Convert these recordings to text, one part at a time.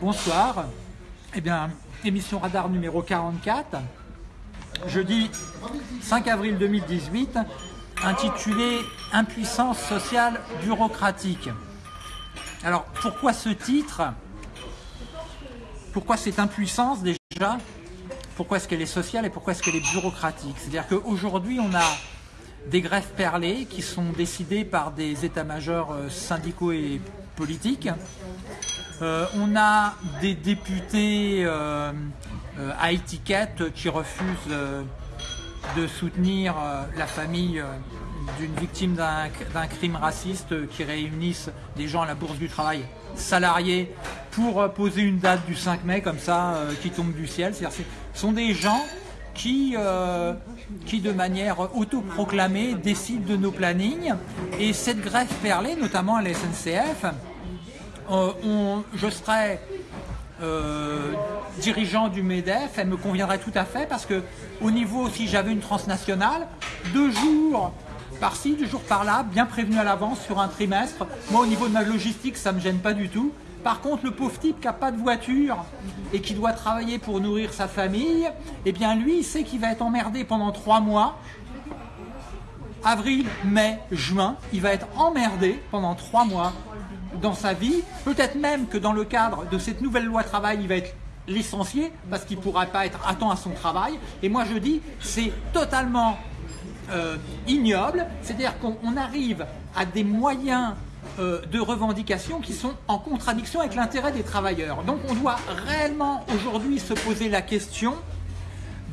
Bonsoir. Eh bien, émission Radar numéro 44, jeudi 5 avril 2018, intitulée Impuissance sociale bureaucratique. Alors, pourquoi ce titre? Pourquoi cette impuissance déjà? Pourquoi est-ce qu'elle est sociale et pourquoi est-ce qu'elle est bureaucratique? C'est-à-dire qu'aujourd'hui, on a des greffes perlées qui sont décidées par des états-majors euh, syndicaux et politiques. Euh, on a des députés euh, à étiquette qui refusent de soutenir la famille d'une victime d'un crime raciste qui réunissent des gens à la bourse du travail salariés pour poser une date du 5 mai comme ça qui tombe du ciel. Ce sont des gens qui, euh, qui de manière autoproclamée décide de nos plannings. Et cette greffe perlée, notamment à la SNCF, euh, je serais euh, dirigeant du MEDEF, elle me conviendrait tout à fait parce que au niveau, si j'avais une transnationale, deux jours par-ci, deux jours par-là, bien prévenu à l'avance sur un trimestre, moi au niveau de ma logistique, ça ne me gêne pas du tout. Par contre, le pauvre type qui n'a pas de voiture et qui doit travailler pour nourrir sa famille, eh bien lui, il sait qu'il va être emmerdé pendant trois mois. Avril, mai, juin, il va être emmerdé pendant trois mois dans sa vie. Peut-être même que dans le cadre de cette nouvelle loi travail, il va être licencié parce qu'il ne pourra pas être à temps à son travail. Et moi je dis, c'est totalement euh, ignoble. C'est-à-dire qu'on arrive à des moyens euh, de revendications qui sont en contradiction avec l'intérêt des travailleurs. Donc on doit réellement aujourd'hui se poser la question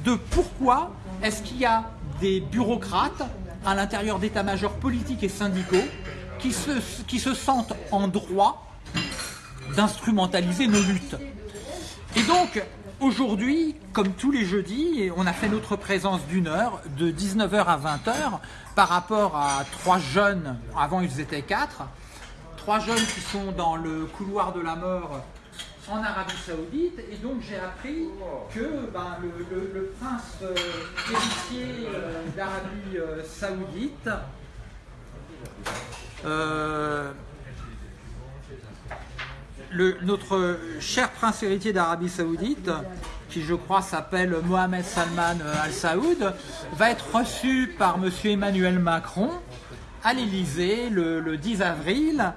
de pourquoi est-ce qu'il y a des bureaucrates à l'intérieur d'états-majors politiques et syndicaux qui se, sentent en droit d'instrumentaliser nos luttes. Et donc, aujourd'hui, comme tous les jeudis, on a fait notre présence d'une heure, de 19h à 20h, par rapport à trois jeunes, avant ils étaient quatre, trois jeunes qui sont dans le couloir de la mort en Arabie Saoudite et donc j'ai appris que ben, le, prince euh, héritier euh, d'Arabie euh, Saoudite notre cher prince héritier d'Arabie Saoudite, qui je crois s'appelle Mohamed Salman Al Saoud, va être reçu par M. Emmanuel Macron à l'Élysée le, 10 avril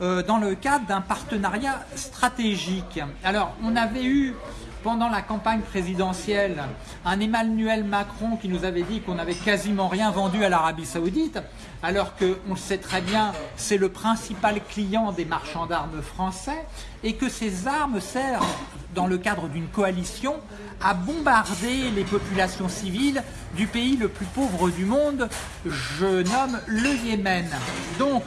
euh, dans le cadre d'un partenariat stratégique. Alors, on avait eu pendant la campagne présidentielle un Emmanuel Macron qui nous avait dit qu'on n'avait quasiment rien vendu à l'Arabie Saoudite, alors qu'on le sait très bien, c'est le principal client des marchands d'armes français, et que ces armes servent, dans le cadre d'une coalition, à bombarder les populations civiles du pays le plus pauvre du monde, je nomme le Yémen. Donc,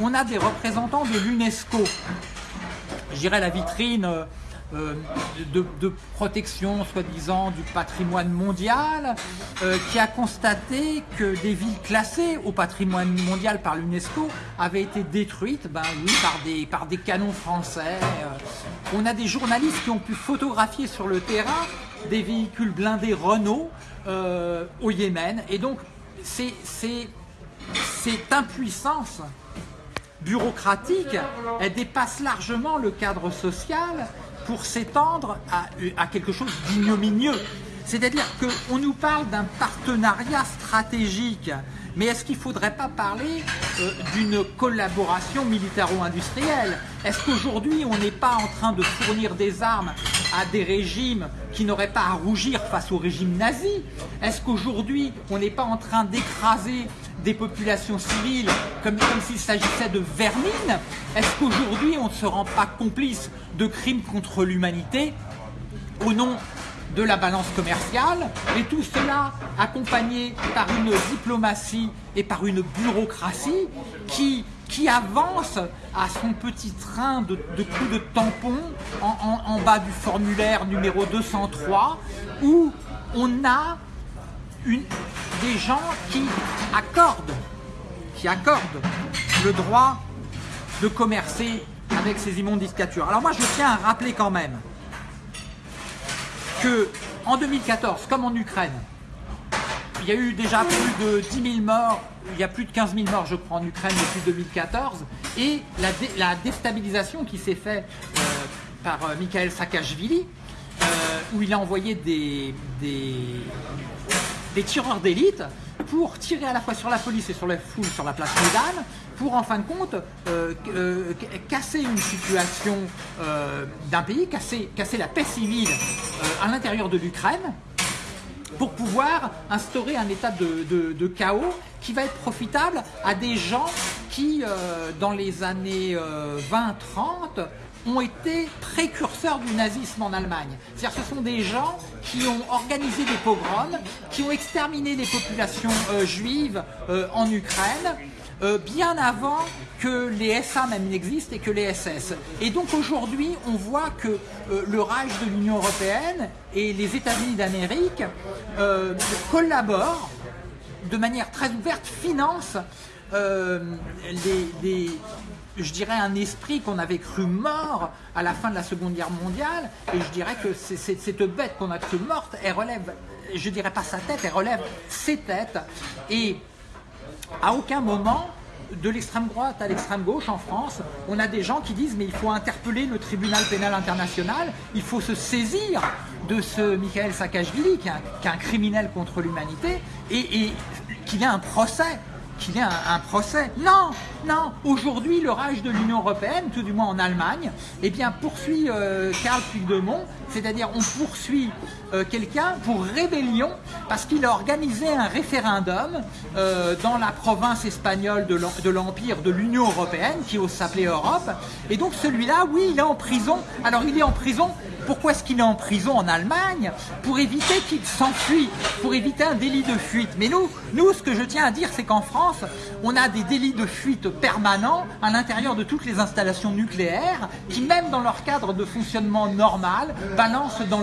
on a des représentants de l'UNESCO, je dirais la vitrine euh, de, protection, soi-disant, du patrimoine mondial, euh, qui a constaté que des villes classées au patrimoine mondial par l'UNESCO avaient été détruites, ben oui, par des, par des canons français. Euh. on a des journalistes qui ont pu photographier sur le terrain des véhicules blindés Renault au Yémen. Et donc, c'est cette impuissance bureaucratique, elle dépasse largement le cadre social pour s'étendre à, quelque chose d'ignominieux. C'est-à-dire qu'on nous parle d'un partenariat stratégique, mais est-ce qu'il ne faudrait pas parler euh, d'une collaboration militaro-industrielle? Est-ce qu'aujourd'hui on n'est pas en train de fournir des armes à des régimes qui n'auraient pas à rougir face au régime nazi. Est-ce qu'aujourd'hui on n'est pas en train d'écraser des populations civiles comme, comme s'il s'agissait de vermine? Est-ce qu'aujourd'hui on ne se rend pas complice de crimes contre l'humanité au nom de la balance commerciale? Et tout cela accompagné par une diplomatie et par une bureaucratie qui, qui avance à son petit train de, coups de tampon en, bas du formulaire numéro 203 où on a des gens qui accordent, qui accordent le droit de commercer avec ces immondes dictatures. Alors moi je tiens à rappeler quand même que en 2014, comme en Ukraine, il y a eu déjà plus de 10 000 morts, il y a plus de 15 000 morts je crois en Ukraine depuis 2014, et la, déstabilisation qui s'est faite euh, par Mikhail Saakashvili, où il a envoyé des, tireurs d'élite pour tirer à la fois sur la police et sur la foule sur la place Médane, pour en fin de compte euh, euh, casser une situation euh, d'un pays, casser, la paix civile à l'intérieur de l'Ukraine, pour pouvoir instaurer un état de, chaos qui va être profitable à des gens qui, dans les années 20-30, ont été précurseurs du nazisme en Allemagne. C'est-à-dire ce sont des gens qui ont organisé des pogroms, qui ont exterminé les populations euh, juives euh, en Ukraine, euh, bien avant que les SA même n'existent et que les SS. Et donc aujourd'hui, on voit que le Reich de l'Union Européenne et les États-Unis d'Amérique collaborent de manière très ouverte, financent les, je dirais, un esprit qu'on avait cru mort à la fin de la Seconde Guerre mondiale. Et je dirais que cette bête qu'on a cru morte, elle relève, je dirais pas sa tête, elle relève ses têtes. Et à aucun moment, de l'extrême droite à l'extrême gauche en France, on a des gens qui disent mais il faut interpeller le tribunal pénal international, il faut se saisir de ce Michael Saakashvili qui est un, criminel contre l'humanité et, qu'il ait un ait un, procès. Non, non. Aujourd'hui, le rage de l'Union européenne, tout du moins en Allemagne, eh bien, poursuit euh, Karl Puigdemont, c'est-à-dire on poursuit euh, quelqu'un pour rébellion parce qu'il a organisé un référendum euh, dans la province espagnole de l'Empire de l'Union européenne, qui s'appelait Europe. Et donc celui-là, oui, il est en prison. Alors il est en prison pourquoi est-ce qu'il est en prison en Allemagne Pour éviter qu'il s'enfuit, pour éviter un délit de fuite. Mais nous, ce que je tiens à dire, c'est qu'en France, on a des délits de fuite permanents à l'intérieur de toutes les installations nucléaires qui, même dans leur cadre de fonctionnement normal, balancent dans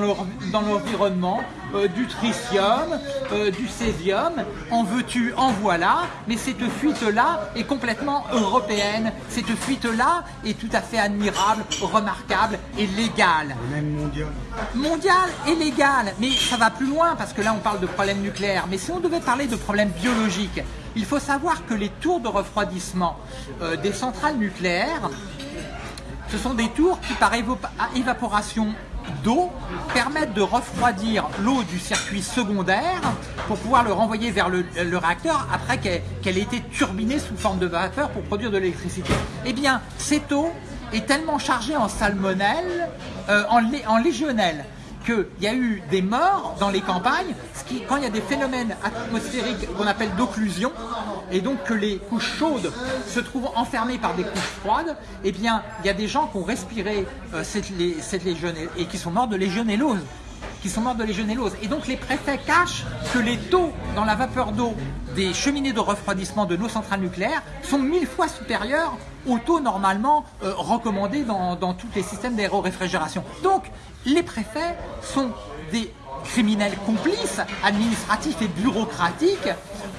l'environnement euh, du tritium, euh, du césium, en veux-tu, en voilà, mais cette fuite-là est complètement européenne, cette fuite-là est tout à fait admirable, remarquable et légale. Même mondiale. Mondiale et légale, mais ça va plus loin parce que là on parle de problèmes nucléaires, mais si on devait parler de problèmes biologiques, il faut savoir que les tours de refroidissement euh, des centrales nucléaires, ce sont des tours qui par évaporation d'eau permettent de refroidir l'eau du circuit secondaire pour pouvoir le renvoyer vers le, réacteur après qu'elle ait été turbinée sous forme de vapeur pour produire de l'électricité. Eh bien, cette eau est tellement chargée en salmonelle, euh, en, en légionnelle, qu'il y a eu des morts dans les campagnes, quand il y a des phénomènes atmosphériques qu'on appelle d'occlusion, et donc que les couches chaudes se trouvent enfermées par des couches froides, eh bien, il y a des gens qui ont respiré euh, cette, cette et qui sont morts de légionellose qui sont morts de légionellose. Et donc les préfets cachent que les taux dans la vapeur d'eau des cheminées de refroidissement de nos centrales nucléaires sont mille fois supérieurs aux taux normalement euh, recommandés dans, dans tous les systèmes d'aéroréfrigération. Donc les préfets sont des criminels complices administratifs et bureaucratiques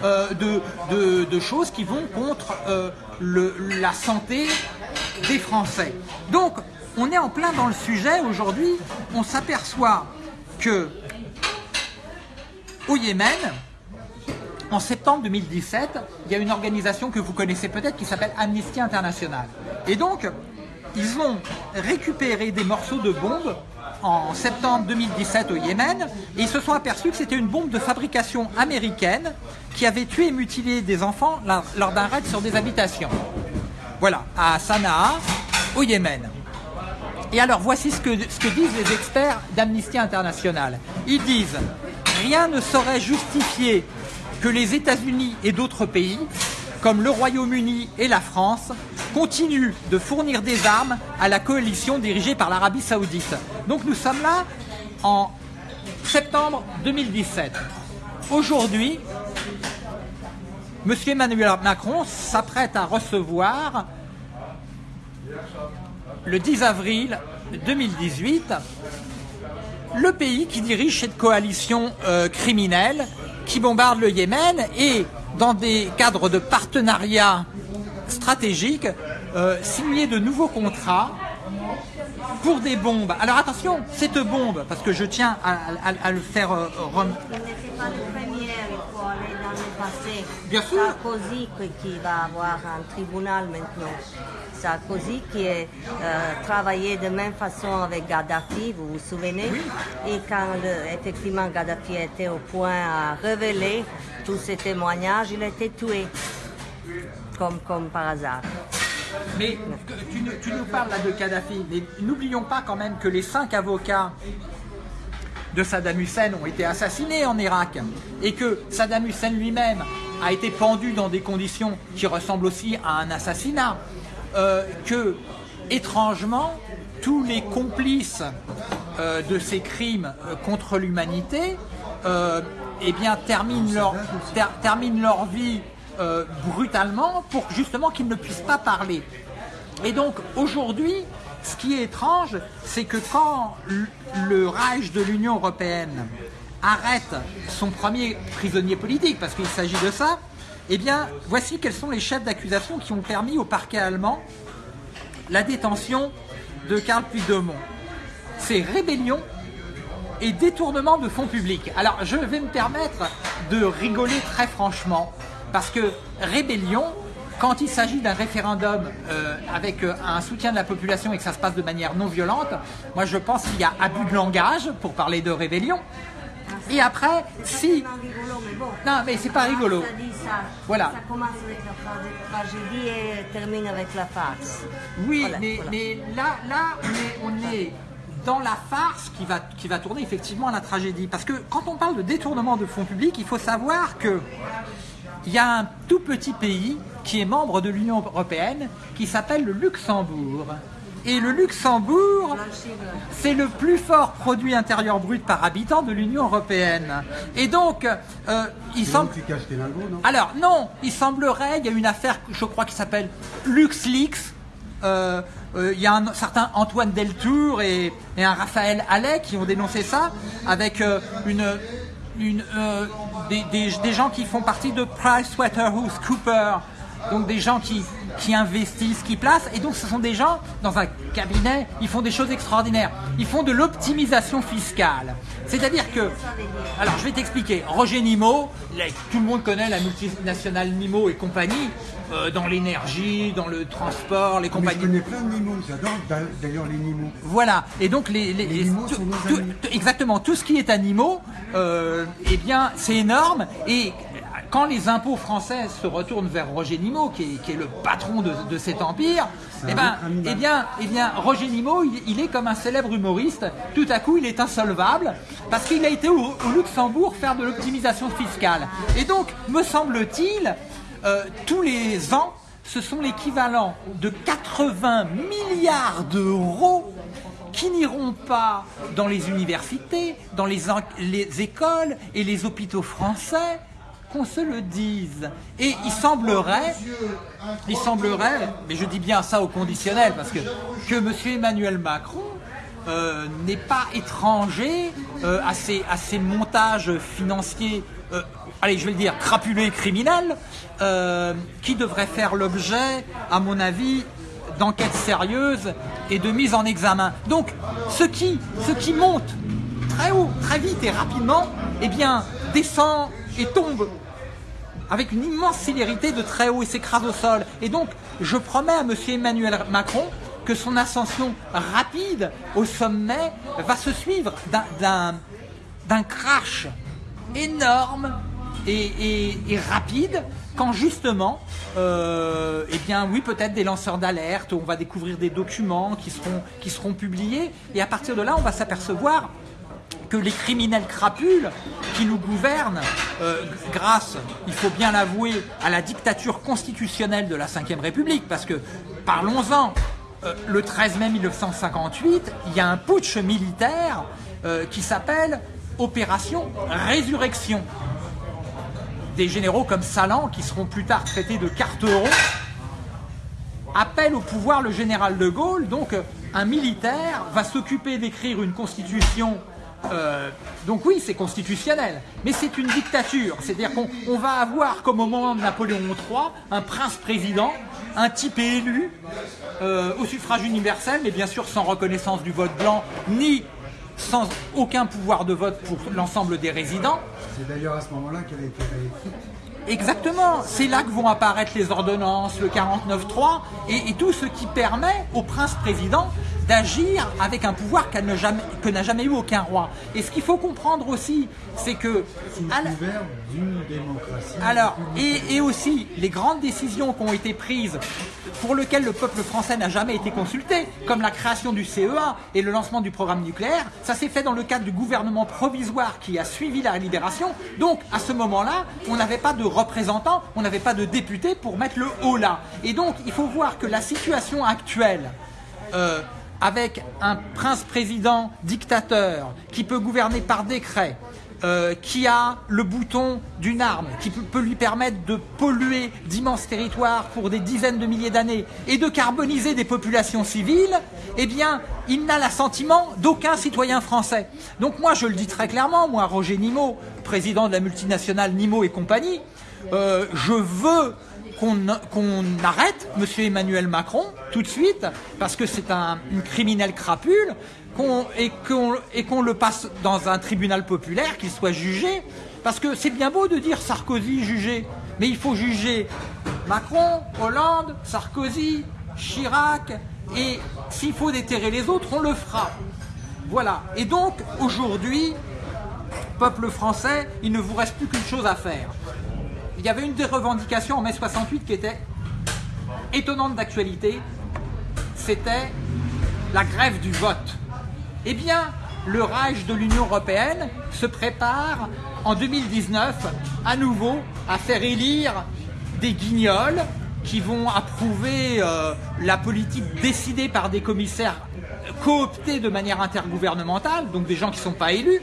euh, de, choses qui vont contre euh, la santé des Français. Donc, on est en plein dans le sujet aujourd'hui. On s'aperçoit que au Yémen, en septembre 2017, il y a une organisation que vous connaissez peut-être qui s'appelle Amnesty International. Et donc, ils ont récupéré des morceaux de bombes en septembre 2017 au Yémen et ils se sont aperçus que c'était une bombe de fabrication américaine qui avait tué et mutilé des enfants lors d'un raid sur des habitations. Voilà, à Sanaa, au Yémen. Et alors voici ce que, disent les experts d'Amnesty International. Ils disent Rien ne saurait justifier que les États-Unis et d'autres pays, comme le Royaume-Uni et la France, continue de fournir des armes à la coalition dirigée par l'Arabie Saoudite. Donc nous sommes là en septembre 2017. Aujourd'hui, M. Emmanuel Macron s'apprête à recevoir le 10 avril 2018 le pays qui dirige cette coalition euh, criminelle qui bombarde le Yémen et dans des cadres de partenariat stratégique, euh, signer de nouveaux contrats pour des bombes. Alors attention, cette bombe, parce que je tiens à, le faire euh, rem... Bien sûr. Sarkozy qui va avoir un tribunal maintenant. Sarkozy qui a euh, travaillé de même façon avec Gaddafi, vous vous souvenez? Et quand le- effectivement Gaddafi était au point à révéler tous ces témoignages, il a été tué, comme, comme par hasard. Mais tu, nous- tu nous parles là de Kadhafi, mais n'oublions pas quand même que les cinq avocats de Saddam Hussein ont été assassinés en Irak et que Saddam Hussein lui-même a été pendu dans des conditions qui ressemblent aussi à un assassinat, euh, que étrangement tous les complices euh, de ces crimes euh, contre l'humanité eh terminent, leur, ter- terminent leur vie brutalement pour justement qu'ils ne puissent pas parler. Et donc aujourd'hui, ce qui est étrange, c'est que quand le Reich de l'Union européenne arrête son premier prisonnier politique, parce qu'il s'agit de ça, eh bien, voici quels sont les chefs d'accusation qui ont permis au parquet allemand la détention de Karl Puigdemont. C'est rébellion et détournement de fonds publics. Alors, je vais me permettre de rigoler très franchement, parce que rébellion, quand il s'agit d'un référendum euh, avec euh, un soutien de la population et que ça se passe de manière non violente, moi je pense qu'il y a abus de langage pour parler de rébellion. Et après, si... Non, mais c'est pas rigolo. Voilà. Ça commence avec la tra- tragédie et termine avec la farce. Oui, Voilà, mais, voilà. mais là, là on, est, on est dans la farce qui va, qui va tourner effectivement à la tragédie. Parce que quand on parle de détournement de fonds publics, il faut savoir que il y a un tout petit pays qui est membre de l'Union européenne qui s'appelle le Luxembourg. Et le Luxembourg, c'est le plus fort produit intérieur brut par habitant de l'Union européenne. Et donc, euh, il semble... où tu caches tes lingots, non? Alors non, il semblerait, il y a une affaire, je crois, qui s'appelle LuxLeaks. Euh, euh, il y a un certain Antoine Deltour et, et un Raphaël Allais qui ont dénoncé ça avec euh, une, une, des, des- des gens qui font partie de PricewaterhouseCoopers, donc des gens qui, qui investissent, qui placent, et donc ce sont des gens dans un cabinet, ils font des choses extraordinaires. Ils font de l'optimisation fiscale. C'est-à-dire que, alors je vais t'expliquer, Roger Nimo, tout le monde connaît la multinationale Nimo et compagnie, euh, dans l'énergie, dans le transport, les Mais je compagnies. connais plein de Nimo, j'adore d'a- d'ailleurs les Nimo. Voilà, et donc les, les, Les animaux tout- sont nos tout- amis. tout- exactement tout ce qui est animaux, euh, eh bien c'est énorme et quand les impôts français se retournent vers Roger Nimo, qui est, qui est le patron de, de cet empire, eh ben, eh bien, eh bien, Roger Nimo, il, il est comme un célèbre humoriste. Tout à coup, il est insolvable parce qu'il a été au, au Luxembourg faire de l'optimisation fiscale. Et donc, me semble-t-il, euh, tous les ans, ce sont l'équivalent de 80 milliards d'euros qui n'iront pas dans les universités, dans les écoles et les hôpitaux français, se le dise. Et il semblerait, il semblerait, mais je dis bien ça au conditionnel, parce que, que M. Emmanuel Macron euh, n'est pas étranger euh, à, ces, à ces montages financiers, euh, allez, je vais le dire, crapulés criminels, euh, qui devraient faire l'objet, à mon avis, d'enquêtes sérieuses et de mise en examen. Donc, ce qui, ce qui monte très haut, très vite et rapidement, eh bien, descend et tombe avec une immense célérité de très haut et s'écrase au sol. Et donc, je promets à M. Emmanuel Macron que son ascension rapide au sommet va se suivre d'un- crash énorme et, rapide quand justement, euh, eh bien oui, peut-être des lanceurs d'alerte, on va découvrir des documents qui seront publiés et à partir de là, on va s'apercevoir que les criminels crapules qui nous gouvernent, euh, grâce, il faut bien l'avouer, à la dictature constitutionnelle de la Ve République, parce que, parlons-en, euh, le 13 mai 1958, il y a un putsch militaire euh, qui s'appelle Opération Résurrection. Des généraux comme Salan, qui seront plus tard traités de cartereaux, appelle au pouvoir le général de Gaulle. Donc, un militaire va s'occuper d'écrire une constitution. Euh, donc oui, c'est constitutionnel, mais c'est une dictature. C'est-à-dire qu'on on va avoir, comme au moment de Napoléon III, un prince-président, un type élu euh, au suffrage universel, mais bien sûr sans reconnaissance du vote blanc, ni sans aucun pouvoir de vote pour l'ensemble des résidents. C'est d'ailleurs à ce moment-là qu'elle a été réécrite. Exactement, c'est là que vont apparaître les ordonnances, le 49.3 et, et tout ce qui permet au prince-président d'agir avec un pouvoir qu'elle n'a jamais, que n'a jamais eu aucun roi. Et ce qu'il faut comprendre aussi, c'est que... Sous d'une démocratie. Alors, et, et, aussi, les grandes décisions qui ont été prises, pour lesquelles le peuple français n'a jamais été consulté, comme la création du CEA et le lancement du programme nucléaire, ça s'est fait dans le cadre du gouvernement provisoire qui a suivi la libération. Donc, à ce moment-là, on n'avait pas de représentants, on n'avait pas de députés pour mettre le haut là. Et donc, il faut voir que la situation actuelle... Euh, avec un prince-président dictateur qui peut gouverner par décret, euh, qui a le bouton d'une arme, qui peut lui permettre de polluer d'immenses territoires pour des dizaines de milliers d'années et de carboniser des populations civiles, eh bien, il n'a l'assentiment d'aucun citoyen français. Donc moi, je le dis très clairement, moi, Roger Nimot, président de la multinationale Nimot et compagnie, euh, je veux qu'on arrête M. Emmanuel Macron tout de suite, parce que c'est un, une criminelle crapule, et qu'on le passe dans un tribunal populaire, qu'il soit jugé, parce que c'est bien beau de dire Sarkozy jugé, mais il faut juger Macron, Hollande, Sarkozy, Chirac, et s'il faut déterrer les autres, on le fera. Voilà. Et donc, aujourd'hui, peuple français, il ne vous reste plus qu'une chose à faire il y avait une des revendications en mai 68 qui était étonnante d'actualité, c'était la grève du vote. Eh bien, le rage de l'Union européenne se prépare en 2019 à nouveau à faire élire des guignols qui vont approuver euh, la politique décidée par des commissaires cooptés de manière intergouvernementale, donc des gens qui ne sont pas élus,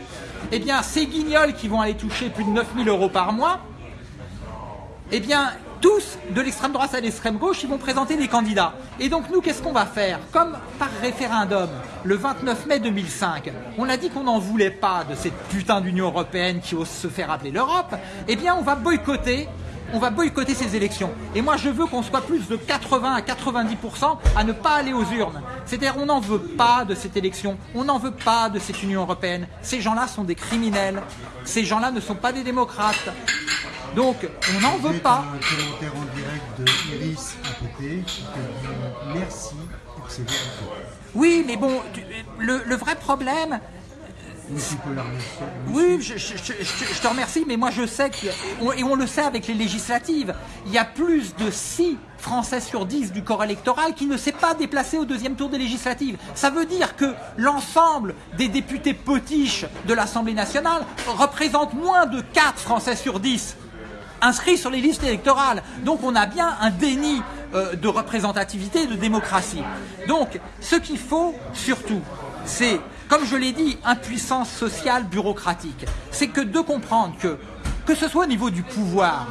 eh bien ces guignols qui vont aller toucher plus de 9000 euros par mois, eh bien, tous, de l'extrême droite à l'extrême gauche, ils vont présenter des candidats. Et donc nous, qu'est-ce qu'on va faire Comme par référendum, le 29 mai 2005, on a dit qu'on n'en voulait pas de cette putain d'Union Européenne qui ose se faire appeler l'Europe, eh bien on va boycotter on va boycotter ces élections. Et moi, je veux qu'on soit plus de 80 à 90% à ne pas aller aux urnes. C'est-à-dire, on n'en veut pas de cette élection, on n'en veut pas de cette Union européenne. Ces gens-là sont des criminels. Ces gens-là ne sont pas des démocrates. Donc, on n'en veut pas. Un commentaire en direct de Iris APT qui dit merci pour ces Oui, mais bon, le, le vrai problème, oui, je, je, je, te remercie, mais moi je sais, que, et on le sait avec les législatives, il y a plus de 6 Français sur 10 du corps électoral qui ne s'est pas déplacé au deuxième tour des législatives. Ça veut dire que l'ensemble des députés potiches de l'Assemblée nationale représente moins de 4 Français sur 10 inscrits sur les listes électorales. Donc on a bien un déni euh, de représentativité et de démocratie. Donc ce qu'il faut surtout, c'est, comme je l'ai dit, impuissance sociale bureaucratique. C'est que de comprendre que, que ce soit au niveau du pouvoir,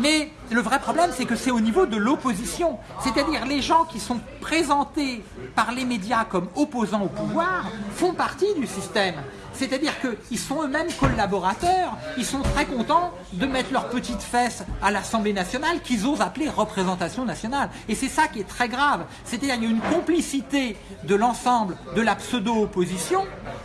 mais le vrai problème, c'est que c'est au niveau de l'opposition. C'est-à-dire les gens qui sont présentés par les médias comme opposants au pouvoir font partie du système. C'est-à-dire qu'ils sont eux-mêmes collaborateurs, ils sont très contents de mettre leurs petites fesses à l'Assemblée nationale qu'ils osent appeler représentation nationale. Et c'est ça qui est très grave. C'est-à-dire qu'il y a une complicité de l'ensemble de la pseudo-opposition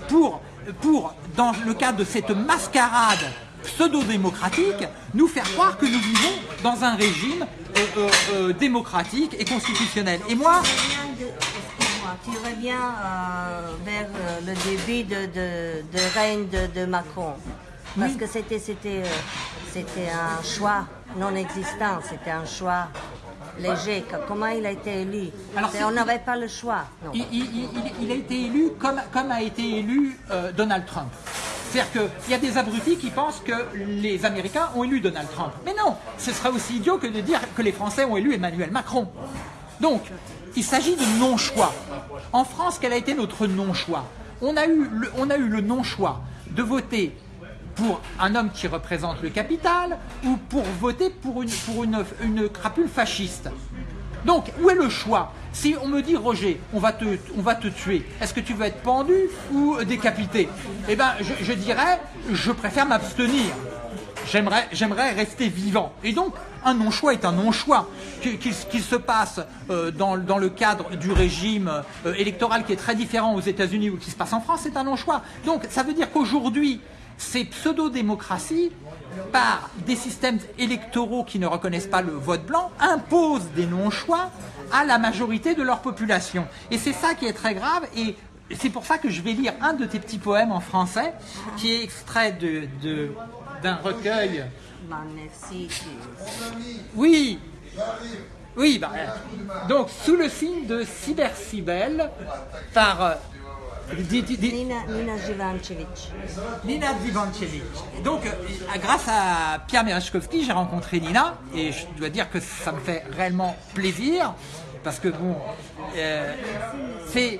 pour, pour, dans le cadre de cette mascarade pseudo-démocratique, nous faire croire que nous vivons dans un régime euh, euh, euh, démocratique et constitutionnel. Et moi tu reviens vers le début de, de, règne de, Macron. Parce que c'était, c'était, c'était un choix non existant, c'était un choix léger. Comment il a été élu? On n'avait pas le choix. Il, a été élu comme, comme a été élu Donald Trump. C'est-à-dire qu'il y a des abrutis qui pensent que les Américains ont élu Donald Trump. Mais non, ce serait aussi idiot que de dire que les Français ont élu Emmanuel Macron. Donc, il s'agit de non-choix. En France, quel a été notre non-choix? On, a eu le, non-choix de voter pour un homme qui représente le capital ou pour voter pour une crapule fasciste. Donc, où est le choix? Si on me dit, Roger, on va te, tuer, est-ce que tu veux être pendu ou décapité? Eh bien, je, je dirais, je préfère m'abstenir. J'aimerais rester vivant. Et donc, un non-choix est un non-choix. Qu'il se passe euh, dans, le cadre du régime euh, électoral qui est très différent aux États-Unis ou qui se passe en France, c'est un non-choix. Donc, ça veut dire qu'aujourd'hui, ces pseudo-démocraties, par des systèmes électoraux qui ne reconnaissent pas le vote blanc, imposent des non-choix à la majorité de leur population. Et c'est ça qui est très grave. Et c'est pour ça que je vais lire un de tes petits poèmes en français, qui est extrait de- d'un recueil. Oui, oui, bah, donc sous le signe de Cybersibel par euh, di- di- di- Nina, Nina Jivancevic. Nina Divancevic. Donc, euh, grâce à Pierre Merechkovski, j'ai rencontré Nina et je dois dire que ça me fait réellement plaisir parce que bon, euh, c'est.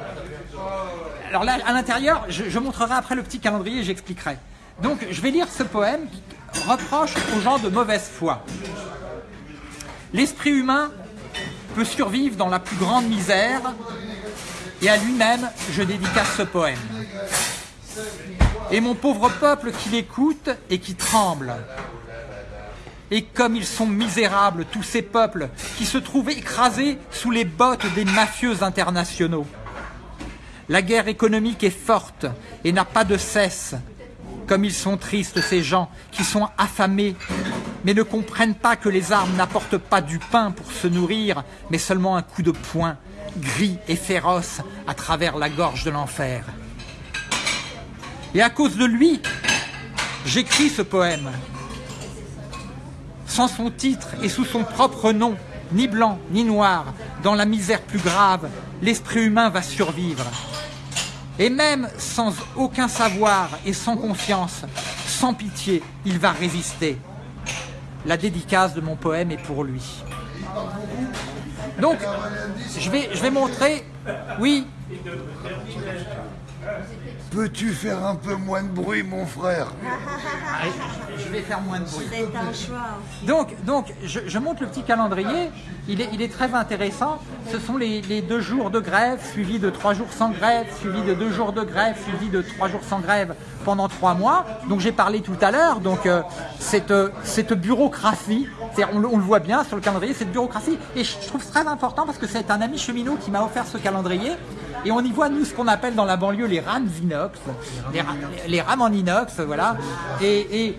Alors là, à l'intérieur, je, je montrerai après le petit calendrier et j'expliquerai. Donc, je vais lire ce poème qui reproche aux gens de mauvaise foi. L'esprit humain peut survivre dans la plus grande misère et à lui-même, je dédicace ce poème et mon pauvre peuple qui l'écoute et qui tremble. Et comme ils sont misérables, tous ces peuples qui se trouvent écrasés sous les bottes des mafieux internationaux. La guerre économique est forte et n'a pas de cesse. Comme ils sont tristes, ces gens qui sont affamés, mais ne comprennent pas que les armes n'apportent pas du pain pour se nourrir, mais seulement un coup de poing, gris et féroce, à travers la gorge de l'enfer. Et à cause de lui, j'écris ce poème. Sans son titre et sous son propre nom, ni blanc ni noir, dans la misère plus grave, l'esprit humain va survivre. Et même sans aucun savoir et sans confiance, sans pitié, il va résister. La dédicace de mon poème est pour lui. Donc, je vais, je vais montrer, oui, Peux-tu faire un peu moins de bruit, mon frère je vais faire moins de bruit. C'est un choix. Donc, donc je, je montre le petit calendrier. Il est, il est très intéressant. Ce sont les, les deux jours de grève, suivis de trois jours sans grève, suivis de deux jours de grève, suivis de trois jours sans grève pendant trois mois. Donc j'ai parlé tout à l'heure. Donc euh, cette, euh, cette bureaucratie, on, le- on le voit bien sur le calendrier, cette bureaucratie. Et je je trouve très important parce que c'est un ami cheminot qui m'a offert ce calendrier. Et on y voit, nous, ce qu'on appelle dans la banlieue les rames inox, les, ra- les rames en inox, voilà. Et,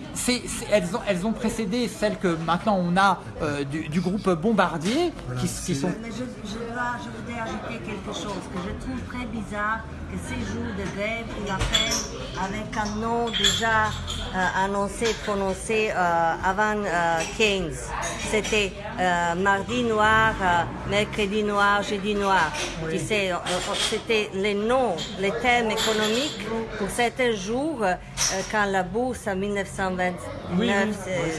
elles, ont, elles ont précédé celles que maintenant on a euh, du, du groupe Bombardier, qui, qui sont... Mais je, je, dois, je voudrais ajouter quelque chose que je trouve très bizarre que ces jours de grève, il appelle avec un nom déjà euh, annoncé, prononcé euh, avant euh, Keynes. C'était euh, mardi noir, mercredi noir, jeudi noir. Tu sais, c'était les noms, les termes économiques pour certains jours quand la bourse en 1929 Oui, oui.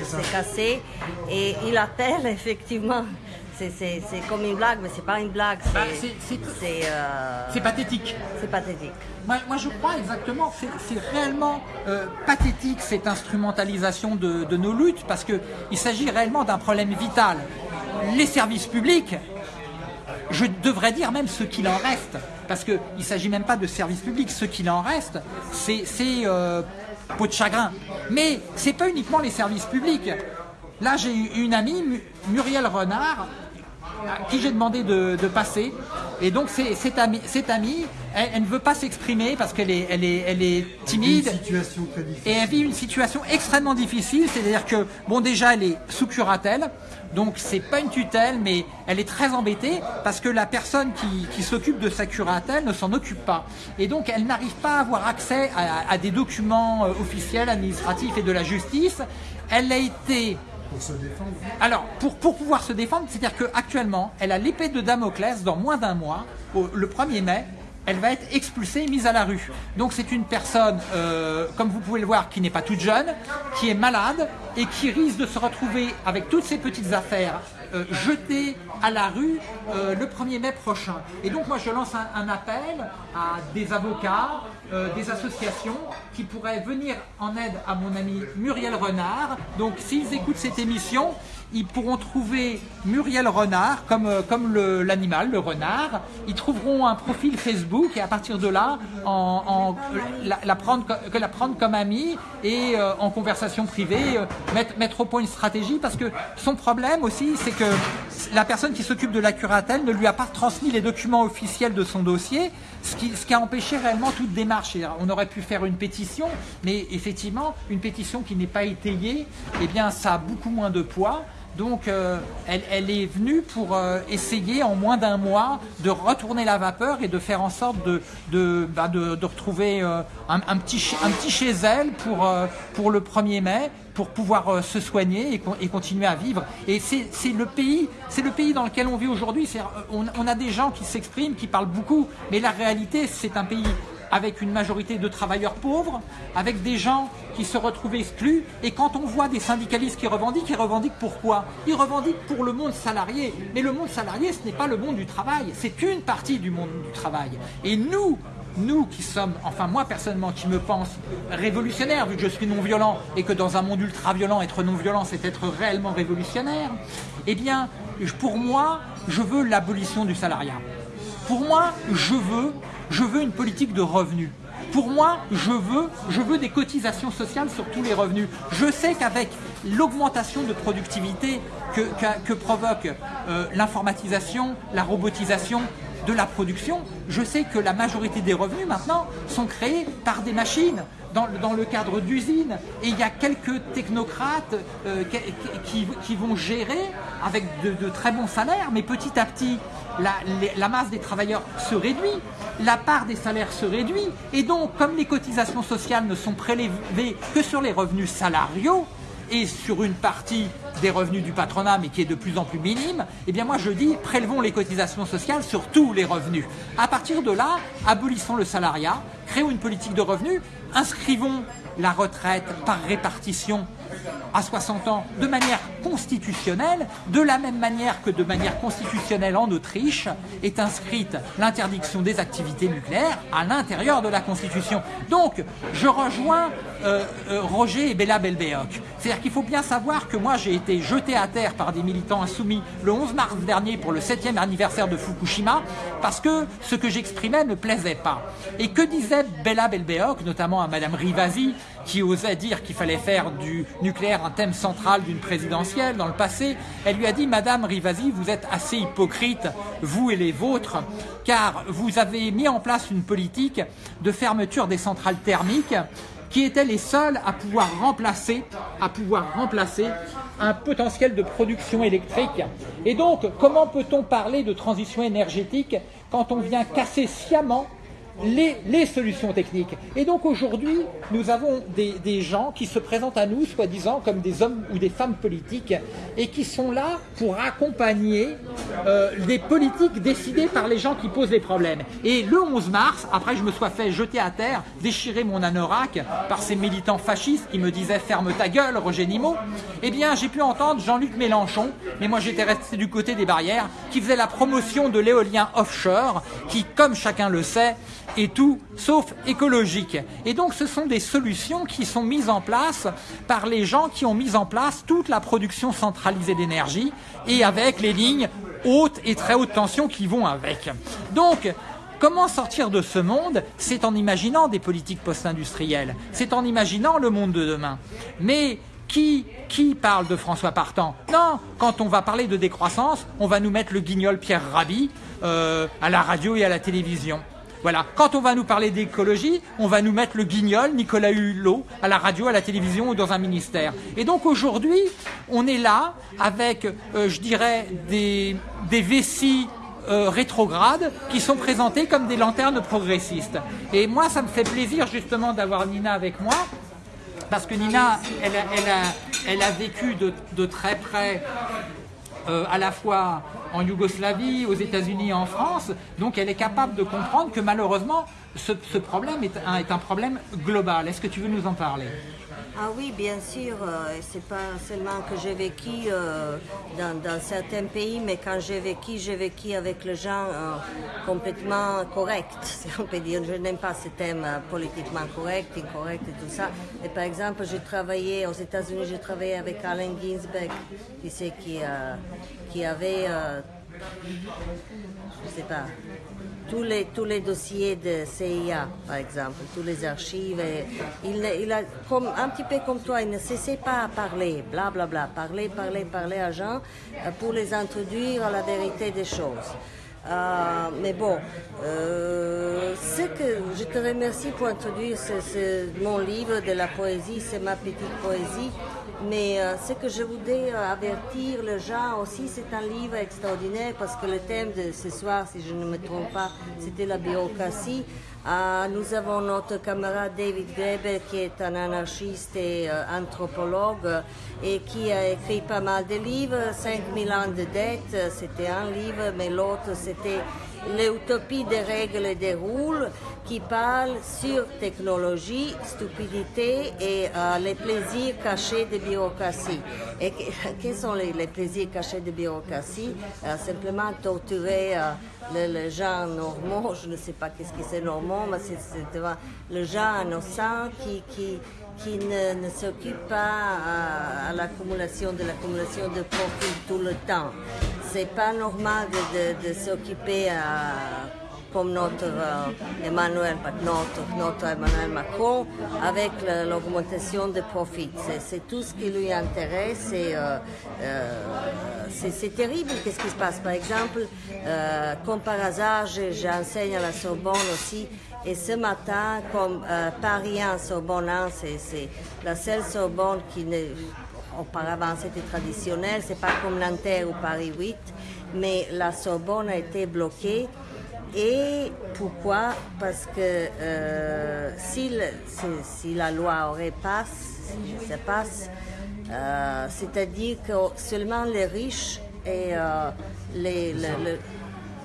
s'est cassée. Et il appelle effectivement. C'est- comme une blague, mais c'est pas une blague. Bah, C'est euh, C'est pathétique. c'est pathétique. Moi, moi, je crois exactement, c'est réellement euh, pathétique cette instrumentalisation de, de nos luttes parce qu'il s'agit réellement d'un problème vital. Les services publics, je devrais dire même ce qu'il en reste, parce qu'il ne s'agit même pas de services publics, ce qu'il en reste, c'est euh, peau de chagrin. Mais c'est pas uniquement les services publics. Là, j'ai eu une amie, Mu- Muriel Renard, à qui j'ai demandé de, de passer. Et donc, c'est- cette amie, cette amie elle, elle ne veut pas s'exprimer parce qu'elle est, elle est, elle est timide. Une situation très difficile. Et elle vit une situation extrêmement difficile, c'est-à-dire que, bon, déjà, elle est sous curatelle, donc c'est pas une tutelle, mais elle est très embêtée parce que la personne qui, qui s'occupe de sa curatelle ne s'en occupe pas. Et donc, elle n'arrive pas à avoir accès à, à des documents euh, officiels, administratifs et de la justice. Elle a été Pour se défendre. alors, pour, pouvoir se défendre, c'est-à-dire qu'actuellement, elle a l'épée de Damoclès dans moins d'un mois, le 1er mai, elle va être expulsée, mise à la rue. Donc c'est une personne, euh, comme vous pouvez le voir, qui n'est pas toute jeune, qui est malade et qui risque de se retrouver avec toutes ses petites affaires euh, jetées à la rue euh, le 1er mai prochain. Et donc moi je lance un, un appel à des avocats, euh, des associations qui pourraient venir en aide à mon ami Muriel Renard. Donc s'ils écoutent cette émission, ils pourront trouver Muriel Renard comme, euh, comme l'animal, le, renard. Ils trouveront un profil Facebook et à partir de là, en, en- la, prendre, que la prendre comme amie et euh, en conversation privée, euh, mettre, mettre au point une stratégie parce que son problème aussi, c'est que la personne qui s'occupe de la curatelle ne lui a pas transmis les documents officiels de son dossier, ce qui, ce qui a empêché réellement toute démarche. Et on aurait pu faire une pétition, mais effectivement, une pétition qui n'est pas étayée, eh bien, ça a beaucoup moins de poids. Donc, euh, elle, est venue pour euh, essayer en moins d'un mois de retourner la vapeur et de faire en sorte de, bah, retrouver euh, un, petit, chez elle pour, le 1er mai pour pouvoir se soigner et, con- et continuer à vivre. Et c'est le pays, dans lequel on vit aujourd'hui. On a des gens qui s'expriment, qui parlent beaucoup, mais la réalité, c'est un pays avec une majorité de travailleurs pauvres, avec des gens qui se retrouvent exclus. Et quand on voit des syndicalistes qui revendiquent, ils revendiquent pourquoi Ils revendiquent pour le monde salarié. Mais le monde salarié, ce n'est pas le monde du travail, c'est une partie du monde du travail. Et nous, nous qui sommes, enfin moi personnellement, qui me pense révolutionnaire, vu que je suis non-violent, et que dans un monde ultra-violent, être non-violent, c'est être réellement révolutionnaire, eh bien, pour moi, je veux l'abolition du salariat. Pour moi, je veux, je veux une politique de revenus. Pour moi, je veux, des cotisations sociales sur tous les revenus. Je sais qu'avec l'augmentation de productivité que provoque euh, l'informatisation, la robotisation de la production, je sais que la majorité des revenus maintenant sont créés par des machines dans, le cadre d'usines. Et il y a quelques technocrates euh, qui, vont gérer avec de, très bons salaires, mais petit à petit, la, la masse des travailleurs se réduit, la part des salaires se réduit, et donc comme les cotisations sociales ne sont prélevées que sur les revenus salariaux, et sur une partie des revenus du patronat, mais qui est de plus en plus minime, eh bien moi je dis prélevons les cotisations sociales sur tous les revenus. À partir de là, abolissons le salariat, créons une politique de revenus, inscrivons la retraite par répartition à 60 ans de manière constitutionnelle, de la même manière que de manière constitutionnelle en Autriche est inscrite l'interdiction des activités nucléaires à l'intérieur de la Constitution. Donc, je rejoins euh, euh, Roger et Bella Belbéoc. C'est-à-dire qu'il faut bien savoir que moi j'ai été jeté à terre par des militants insoumis le 11 mars dernier pour le 7e anniversaire de Fukushima parce que ce que j'exprimais ne plaisait pas. Et que disait Bella Belbéoc, notamment à Madame Rivasi, qui osait dire qu'il fallait faire du nucléaire un thème central d'une présidentielle dans le passé, elle lui a dit Madame Rivasi, vous êtes assez hypocrite, vous et les vôtres, car vous avez mis en place une politique de fermeture des centrales thermiques qui étaient les seuls à pouvoir remplacer, à pouvoir remplacer un potentiel de production électrique. Et donc, comment peut-on parler de transition énergétique quand on vient casser sciemment les, les solutions techniques. Et donc aujourd'hui, nous avons des, gens qui se présentent à nous, soi-disant, comme des hommes ou des femmes politiques, et qui sont là pour accompagner euh, des politiques décidées par les gens qui posent les problèmes. Et le 11 mars, après que je me sois fait jeter à terre, déchirer mon anorak par ces militants fascistes qui me disaient ferme ta gueule, Roger Nimot, eh bien j'ai pu entendre Jean-Luc Mélenchon, mais moi j'étais resté du côté des barrières, qui faisait la promotion de l'éolien offshore, qui, comme chacun le sait, est tout sauf écologique. Et donc ce sont des solutions qui sont mises en place par les gens qui ont mis en place toute la production centralisée d'énergie et avec les lignes haute et très haute tension qui vont avec. Donc Comment sortir de ce monde? C'est en imaginant des politiques post-industrielles, c'est en imaginant le monde de demain. Mais qui, qui parle de François Partant? Non, quand on va parler de décroissance, on va nous mettre le guignol Pierre Rabhi euh, à la radio et à la télévision. Voilà. Quand on va nous parler d'écologie, on va nous mettre le guignol Nicolas Hulot à la radio, à la télévision ou dans un ministère. Et donc aujourd'hui, on est là avec, euh, je dirais, des, vessies euh, rétrogrades qui sont présentés comme des lanternes progressistes. Et moi, ça me fait plaisir justement d'avoir Nina avec moi, parce que Nina, elle a, vécu de très près euh, à la fois en Yougoslavie, aux États-Unis et en France, donc elle est capable de comprendre que malheureusement, ce, problème est un, est un problème global. Est-ce que tu veux nous en parler? Ah oui, bien sûr. euh, c'est pas seulement que j'ai vécu euh, dans, certains pays, mais quand j'ai vécu, j'ai vécu avec les gens euh, complètement corrects, si on peut dire. Je n'aime pas ce thème politiquement correct, incorrect et tout ça. Et par exemple, j'ai travaillé aux États-Unis, j'ai travaillé avec Allen Ginsberg, qui qui, qui avait, je sais pas, tous les, tous les dossiers de CIA, par exemple, tous les archives. Il, il a, comme, un petit peu comme toi, il ne cessait pas à parler, blablabla, bla, bla, parler, parler, parler à gens euh, pour les introduire à la vérité des choses. Euh, mais bon, euh, que je te remercie pour introduire mon livre de la poésie, c'est ma petite poésie. Mais euh, ce que je voudrais avertir les gens aussi, c'est un livre extraordinaire parce que le thème de ce soir, si je ne me trompe pas, c'était la bureaucratie. Nous avons notre camarade David Greber qui est un anarchiste et anthropologue et qui a écrit pas mal de livres, 5000 ans de dette, c'était un livre, mais l'autre c'était l'utopie des règles et des rôles qui parle sur technologie, stupidité et euh, les plaisirs cachés de bureaucratie. Et quels sont les, plaisirs cachés de bureaucratie? Euh, Simplement torturer euh, les, gens normaux, je ne sais pas qu'est-ce que c'est normaux, mais c'est le gens innocent qui, qui, qui ne, ne s'occupe pas à, l'accumulation de l'accumulation de profits tout le temps. C'est pas normal de, de, s'occuper comme notre euh, Emmanuel, notre, notre Emmanuel Macron, avec l'augmentation des profits. C'est tout ce qui lui intéresse. Euh, euh, c'est terrible qu'est-ce qui se passe. Par exemple, comme par hasard, j'enseigne à la Sorbonne aussi et ce matin, comme Paris 1 Sorbonne 1, c'est la seule Sorbonne qui ne, auparavant c'était traditionnel, c'est pas comme Nanterre ou Paris 8, mais la Sorbonne a été bloquée. Et pourquoi? Parce que euh, si, si, la loi aurait passé, se passe, euh, c'est-à-dire que seulement les riches et euh, les,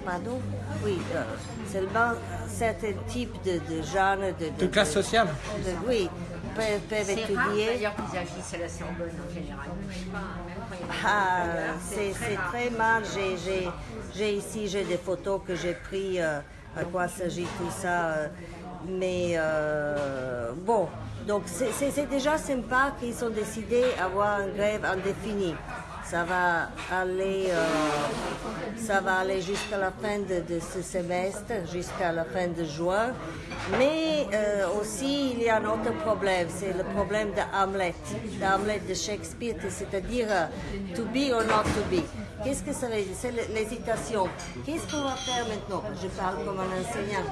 pardon, oui, seulement certains types de, de jeunes. De, de, classe sociale Oui, peuvent, peuvent étudier. D'ailleurs, qu'ils agissent à la Sorbonne en général. Ah, c'est très mal. J'ai ici j'ai des photos que j'ai prises. Euh, à quoi s'agit tout ça euh, Mais euh, bon, donc c'est déjà sympa qu'ils ont décidé d'avoir une grève indéfinie ça va aller, euh, aller jusqu'à la fin de, ce semestre, jusqu'à la fin de juin. Mais euh, aussi, il y a un autre problème, c'est le problème de Hamlet de Shakespeare, c'est-à-dire euh, to be or not to be. Qu'est-ce que ça veut dire? C'est l'hésitation. Qu'est-ce qu'on va faire maintenant? Je parle comme un enseignant,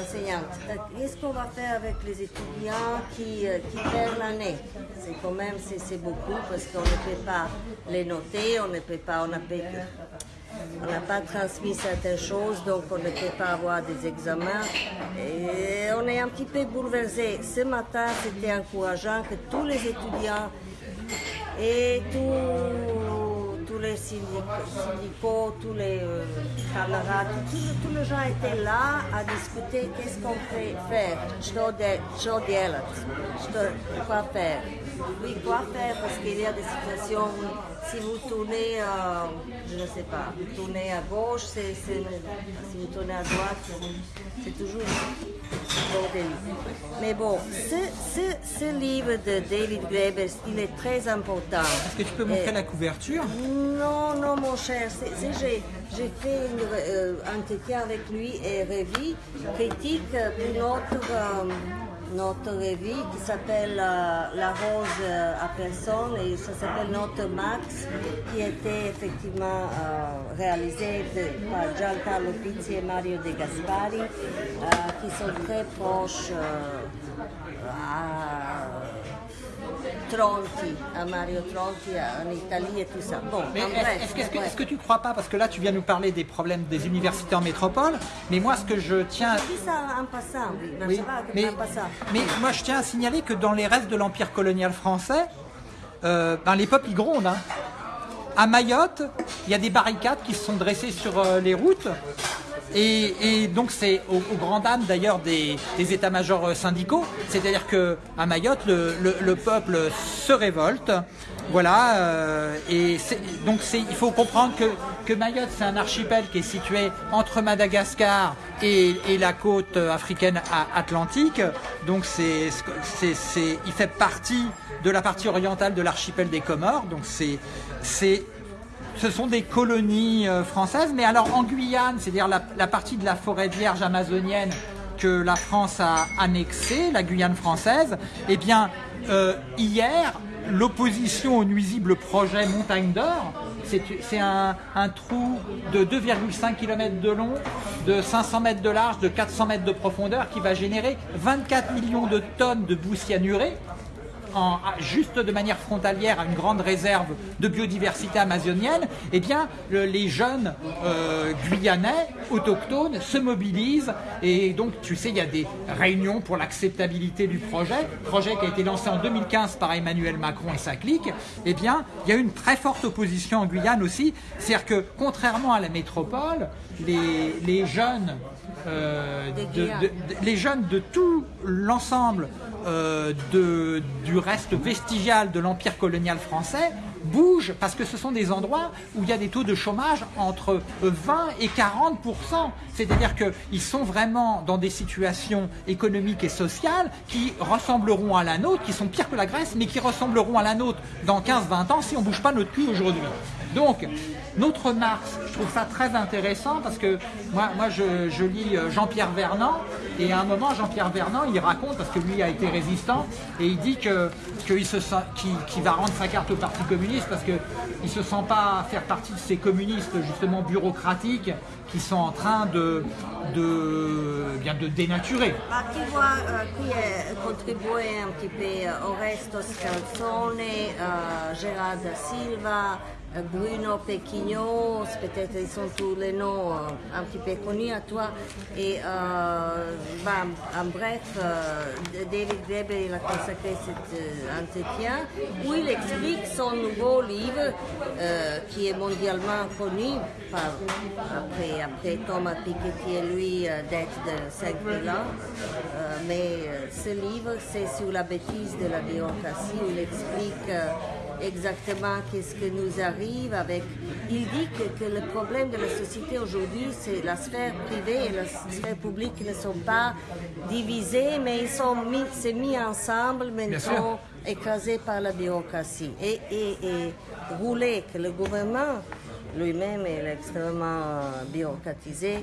enseignante. Qu'est-ce qu'on va faire avec les étudiants qui, qui perdent l'année? C'est quand même beaucoup parce qu'on ne peut pas les noter on ne peut pas, on n'a pas transmis certaines choses, donc on ne peut pas avoir des examens. Et on est un petit peu bouleversé. Ce matin, c'était encourageant que tous les étudiants et tous les syndicats, tous les euh, camarades, tous les gens étaient là à discuter qu'est-ce qu'on peut faire? Quoi faire? Oui, quoi faire? Parce qu'il y a des situations où si vous tournez, euh, je ne sais pas, vous tournez à gauche, si vous tournez à droite, c'est toujours. Mais bon, ce, ce, ce, livre de David Graeber, il est très important. Est-ce que tu peux montrer la couverture? Non, non, mon cher. j'ai, fait euh, un entretien avec lui et revue critique pour notre... Euh, notre revue qui s'appelle euh, La Rose à personne et ça s'appelle Notre Max qui était effectivement euh, réalisé par Giancarlo Pizzi et Mario De Gaspari euh, qui sont très proches à Tronti, à Mario Tronti en Italie et tout ça. Bon, est-ce, que, que, tu ne crois pas, parce que là tu viens nous parler des problèmes des universités en métropole, mais moi ce que je tiens... Je ça en passant, oui. mais, mais moi je tiens à signaler que dans les restes de l'empire colonial français, euh, ben, les peuples ils grondent. Hein. À Mayotte, il y a des barricades qui se sont dressées sur euh, les routes et, donc c'est au, grand dam d'ailleurs des, états-majors euh, syndicaux, c'est-à-dire que à Mayotte le, peuple se révolte, voilà, euh, et donc il faut comprendre que, que Mayotte c'est un archipel qui est situé entre Madagascar et, la côte africaine atlantique, donc c'est, il fait partie de la partie orientale de l'archipel des Comores, donc c'est ce sont des colonies euh, françaises, mais alors en Guyane, c'est-à-dire la, partie de la forêt vierge amazonienne que la France a annexée, la Guyane française, eh bien, euh, hier, l'opposition au nuisible projet Montagne d'Or, c'est un, trou de 2,5 km de long, de 500 mètres de large, de 400 mètres de profondeur, qui va générer 24 millions de tonnes de boue cyanurée juste de manière frontalière à une grande réserve de biodiversité amazonienne, eh bien, le- les jeunes euh, guyanais autochtones se mobilisent. Et donc, tu sais, il y a des réunions pour l'acceptabilité du projet, projet qui a été lancé en 2015 par Emmanuel Macron et sa clique. Eh bien, il y a une très forte opposition en Guyane aussi, c'est-à-dire que contrairement à la métropole, les, les jeunes euh, de- les jeunes de tout l'ensemble euh, de- du reste vestigial de l'empire colonial français bougent parce que ce sont des endroits où il y a des taux de chômage entre 20 et 40% C'est-à-dire qu'ils sont vraiment dans des situations économiques et sociales qui ressembleront à la nôtre, qui sont pires que la Grèce, mais qui ressembleront à la nôtre dans 15-20 ans si on bouge pas notre cul aujourd'hui. Donc, notre Mars, je trouve ça très intéressant parce que moi, moi je, lis euh, Jean-Pierre Vernant et à un moment, Jean-Pierre Vernant, il raconte, parce que lui a été résistant, et il dit qu'il va rendre sa carte au Parti communiste parce qu'il ne se sent pas faire partie de ces communistes justement bureaucratiques qui sont en train de, de, bien de dénaturer. Ma chi, vuoi, eh, qui è contribuire un petit peu eh, Oresto Scalzone, eh, Gérard Silva, eh, Bruno Pequignot, peut-être ils sont tous les noms euh, un petit peu connus à toi. Et euh, bah, en bref, euh, David Weber il a consacré cet euh, entretien où il explique son nouveau livre euh, qui est mondialement connu par- après, après Thomas Piketty et lui euh, d'être de cinq mille ans. Euh, mais euh, ce livre, c'est sur la bêtise de la bureaucratie où il explique euh, exactement qu'est-ce que nous arrive avec. Il dit que, que le problème de la société aujourd'hui, c'est la sphère privée et la sphère publique qui ne sont pas divisées, mais ils sont mis, c'est mis ensemble, mais ils sont écrasés par la bureaucratie. Et, et, et rouler que le gouvernement lui-même est extrêmement bureaucratisé.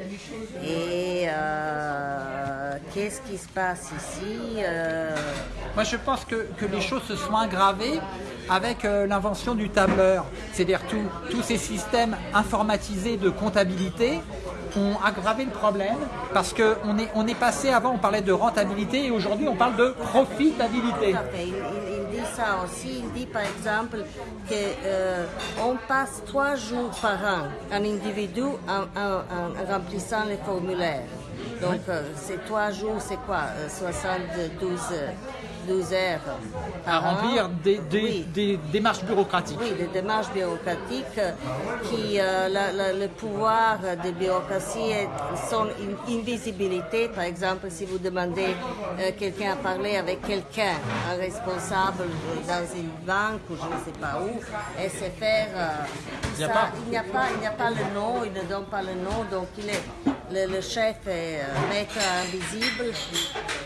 Et euh, qu'est-ce qui se passe ici Euh, Moi, je pense que, que les choses se sont aggravées avec euh, l'invention du tableur. C'est-à-dire tous tous ces systèmes informatisés de comptabilité ont aggravé le problème parce qu'on est, on est passé, avant on parlait de rentabilité et aujourd'hui on parle de profitabilité. Tout à fait. Il, il- il dit ça aussi. Il dit par exemple qu'on passe trois jours par an, un individu, en, en- en remplissant les formulaires. Donc euh, ces trois jours, c'est quoi Euh, 72 euh, 12 heures À an. remplir des, des- Oui. des démarches bureaucratiques. Oui, des démarches bureaucratiques euh, qui, euh, la- la- le pouvoir de bureaucratie est son in- invisibilité. Par exemple, si vous demandez euh, quelqu'un à parler avec quelqu'un, un responsable euh, dans une banque ou je ne sais pas où, SFR, euh, tout Il n'y a ça, pas. il n'y a pas, il n'y a pas le nom, il ne donne pas le nom, donc il est, le, chef est euh, maître invisible,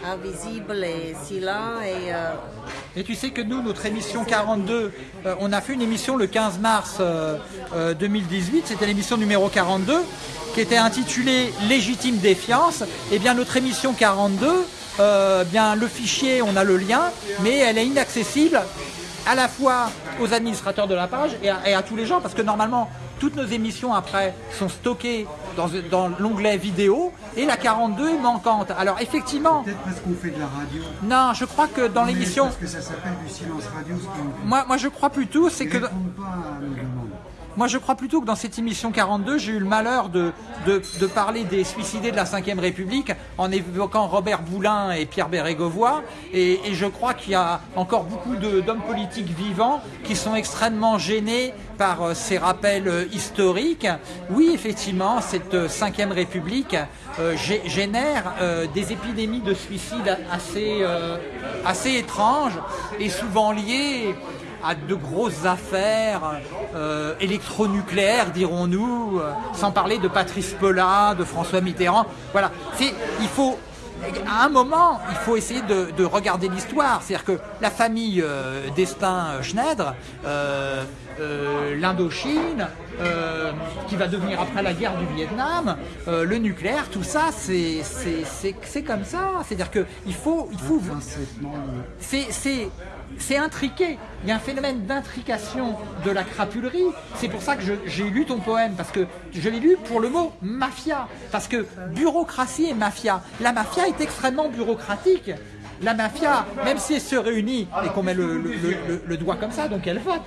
invisible et silent et euh, Et tu sais que nous, notre émission 42, euh, on a fait une émission le 15 mars euh, euh, 2018, c'était l'émission numéro 42, qui était intitulée Légitime défiance. Et bien notre émission 42, euh, bien le fichier, on a le lien, mais elle est inaccessible à la fois aux administrateurs de la page et à tous les gens, parce que normalement, toutes nos émissions après sont stockées dans, dans l'onglet vidéo, et la 42 est manquante. Alors effectivement, Peut-être parce qu'on fait de la radio. non, je crois que dans l'émission... Parce que ça s'appelle du silence radio. Moi, moi, je crois plutôt, c'est que pas à. Moi, je crois plutôt que dans cette émission 42, j'ai eu le malheur de, de, parler des suicidés de la Ve République en évoquant Robert Boulin et Pierre Bérégovoy. Et, je crois qu'il y a encore beaucoup d'hommes politiques vivants qui sont extrêmement gênés par euh, ces rappels euh, historiques. Oui, effectivement, cette euh, Ve République gé- génère des épidémies de suicide assez, assez étranges et souvent liées à de grosses affaires euh, électronucléaires, dirons-nous, euh, sans parler de Patrice Pelat, de François Mitterrand. Voilà, c'est il faut à un moment, il faut essayer de, de regarder l'histoire. C'est-à-dire que la famille euh, d'Estaing-Schneider, euh, l'Indochine, qui va devenir après la guerre du Vietnam, le nucléaire, tout ça, c'est comme ça. C'est-à-dire qu'il faut, il faut c'est- c'est intriqué. Il y a un phénomène d'intrication de la crapulerie. C'est pour ça que j'ai lu ton poème, parce que je l'ai lu pour le mot mafia. Parce que bureaucratie et mafia. La mafia est extrêmement bureaucratique. La mafia, même si elle se réunit et qu'on met le, doigt comme ça, donc elle vote.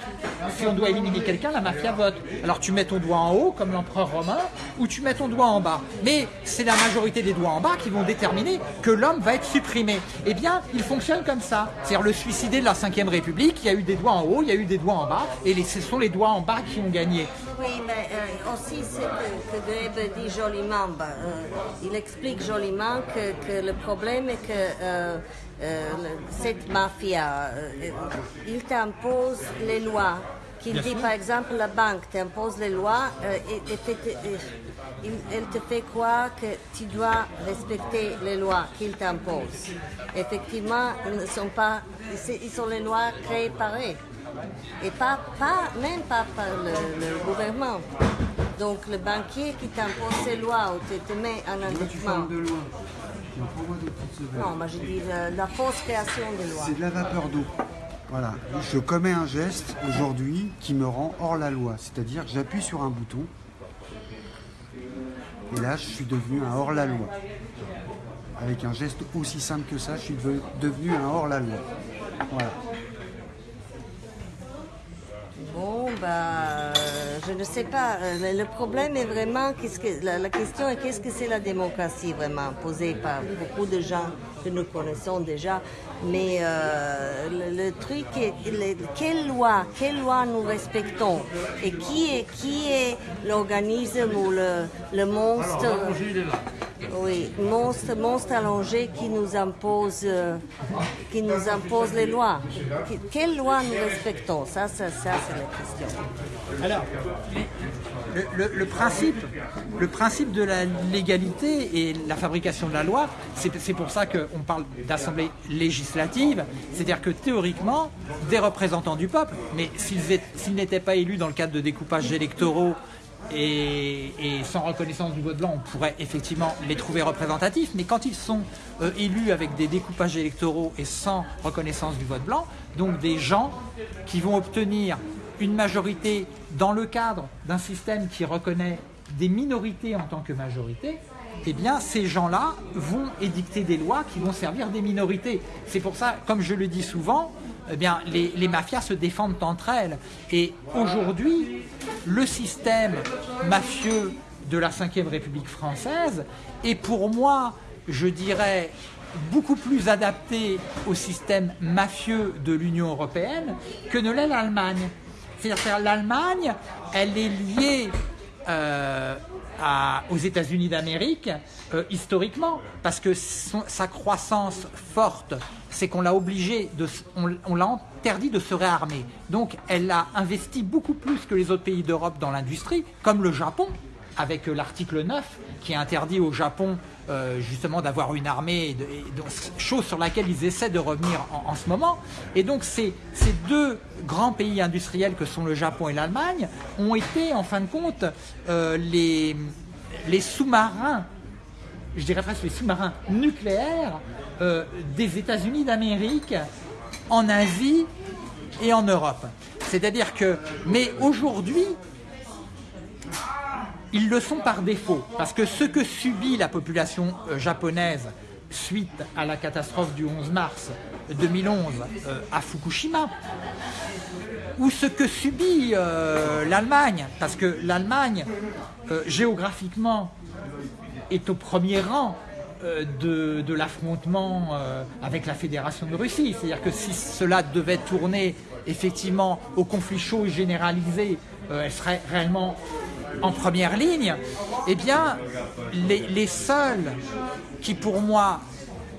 Si on doit éliminer quelqu'un, la mafia vote. Alors tu mets ton doigt en haut, comme l'empereur romain, ou tu mets ton doigt en bas. Mais c'est la majorité des doigts en bas qui vont déterminer que l'homme va être supprimé. Eh bien, il fonctionne comme ça. C'est-à-dire le suicidé de la Ve République, il y a eu des doigts en haut, il y a eu des doigts en bas, et ce sont les doigts en bas qui ont gagné. Oui, mais euh, aussi ce que, que Grebe dit joliment, bah, euh, il explique joliment que, que le problème est que euh, cette mafia, il t'impose les lois. Qu'il dit par exemple la banque t'impose les lois et, elle te fait croire que tu dois respecter les lois qu'il t'impose. Effectivement, ils ne sont pas, c'est- ils sont les lois créées par eux. Et pas, pas, même pas par le, le gouvernement. Donc le banquier qui t'impose ses lois ou te, te met en endettement. de loi. Non, moi je dis la, la fausse création des lois. C'est de la vapeur d'eau. Voilà. Je commets un geste aujourd'hui qui me rend hors la loi. C'est-à-dire j'appuie sur un bouton. Et là, je suis devenu un hors la loi. Avec un geste aussi simple que ça, je suis de- devenu un hors la loi. Voilà. Bon, bah, je ne sais pas. Euh, Le, le problème est vraiment, qu'est-ce que, la, la question est qu'est-ce que c'est la démocratie vraiment, posée par beaucoup de gens que nous connaissons déjà. Mais euh, le, le truc est, le- quelle loi, quelle loi nous respectons? Et qui est, qui est l'organisme ou le, le monstre? Oui, monstre, monstre allongé qui nous impose, euh, qui nous impose les lois. Que- Quelles lois nous respectons? Ça, ça, ça c'est la question. Alors, le, principe, le principe de la légalité et la fabrication de la loi, c'est pour ça qu'on parle d'assemblée législative, c'est-à-dire que théoriquement, des représentants du peuple, mais s'ils ét- s'ils n'étaient pas élus dans le cadre de découpages électoraux et, et sans reconnaissance du vote blanc, on pourrait effectivement les trouver représentatifs, mais quand ils sont euh, élus avec des découpages électoraux et sans reconnaissance du vote blanc, donc des gens qui vont obtenir une majorité dans le cadre d'un système qui reconnaît des minorités en tant que majorité, eh bien ces gens-là vont édicter des lois qui vont servir des minorités. C'est pour ça, comme je le dis souvent, eh bien les, les mafias se défendent entre elles. Et aujourd'hui, le système mafieux de la Ve République française est pour moi, je dirais, beaucoup plus adapté au système mafieux de l'Union européenne que ne l'est l'Allemagne. C'est-à-dire l'Allemagne, elle est liée euh, aux États-Unis d'Amérique euh, historiquement, parce que sa croissance forte, c'est qu'on l'a obligé, de, s- on, on l'a interdit de se réarmer. Donc elle a investi beaucoup plus que les autres pays d'Europe dans l'industrie, comme le Japon, avec euh, l'article 9 qui interdit au Japon euh, justement d'avoir une armée, de- chose sur laquelle ils essaient de revenir en, en ce moment. Et donc ces, ces deux grands pays industriels que sont le Japon et l'Allemagne ont été en fin de compte euh, les, les sous-marins, je dirais presque les sous-marins nucléaires euh, des États-Unis d'Amérique en Asie et en Europe. C'est-à-dire que, mais aujourd'hui, ils le sont par défaut, parce que ce que subit la population euh, japonaise suite à la catastrophe du 11 mars 2011 euh, à Fukushima, ou ce que subit euh, l'Allemagne, parce que l'Allemagne, géographiquement, est au premier rang de, de l'affrontement avec la Fédération de Russie. C'est-à-dire que si cela devait tourner effectivement au conflit chaud et généralisé, elle serait réellement en première ligne. Eh bien, les, seuls qui pour moi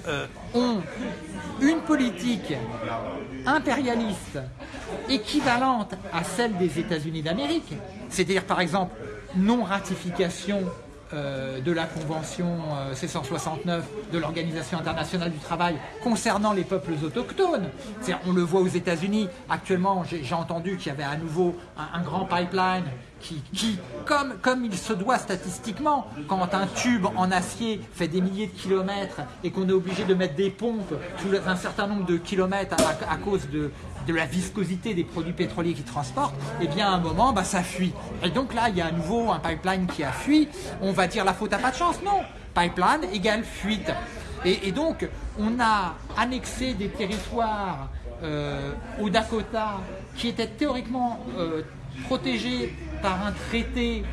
euh, ont une politique impérialiste équivalente à celle des États-Unis d'Amérique, c'est-à-dire par exemple non ratification euh, de la Convention euh, C169 de l'Organisation internationale du travail concernant les peuples autochtones. On le voit aux États-Unis. Actuellement, j'ai entendu qu'il y avait à nouveau un, grand pipeline qui, comme, il se doit statistiquement, quand un tube en acier fait des milliers de kilomètres et qu'on est obligé de mettre des pompes les- un certain nombre de kilomètres à cause de, de la viscosité des produits pétroliers qui transportent, eh bien à un moment, bah, ça fuit. Et donc là, il y a à nouveau un pipeline qui a fui. On va dire la faute à pas de chance Non. Pipeline égale fuite. Et, et donc, on a annexé des territoires euh, au Dakota qui étaient théoriquement euh, protégés par un traité,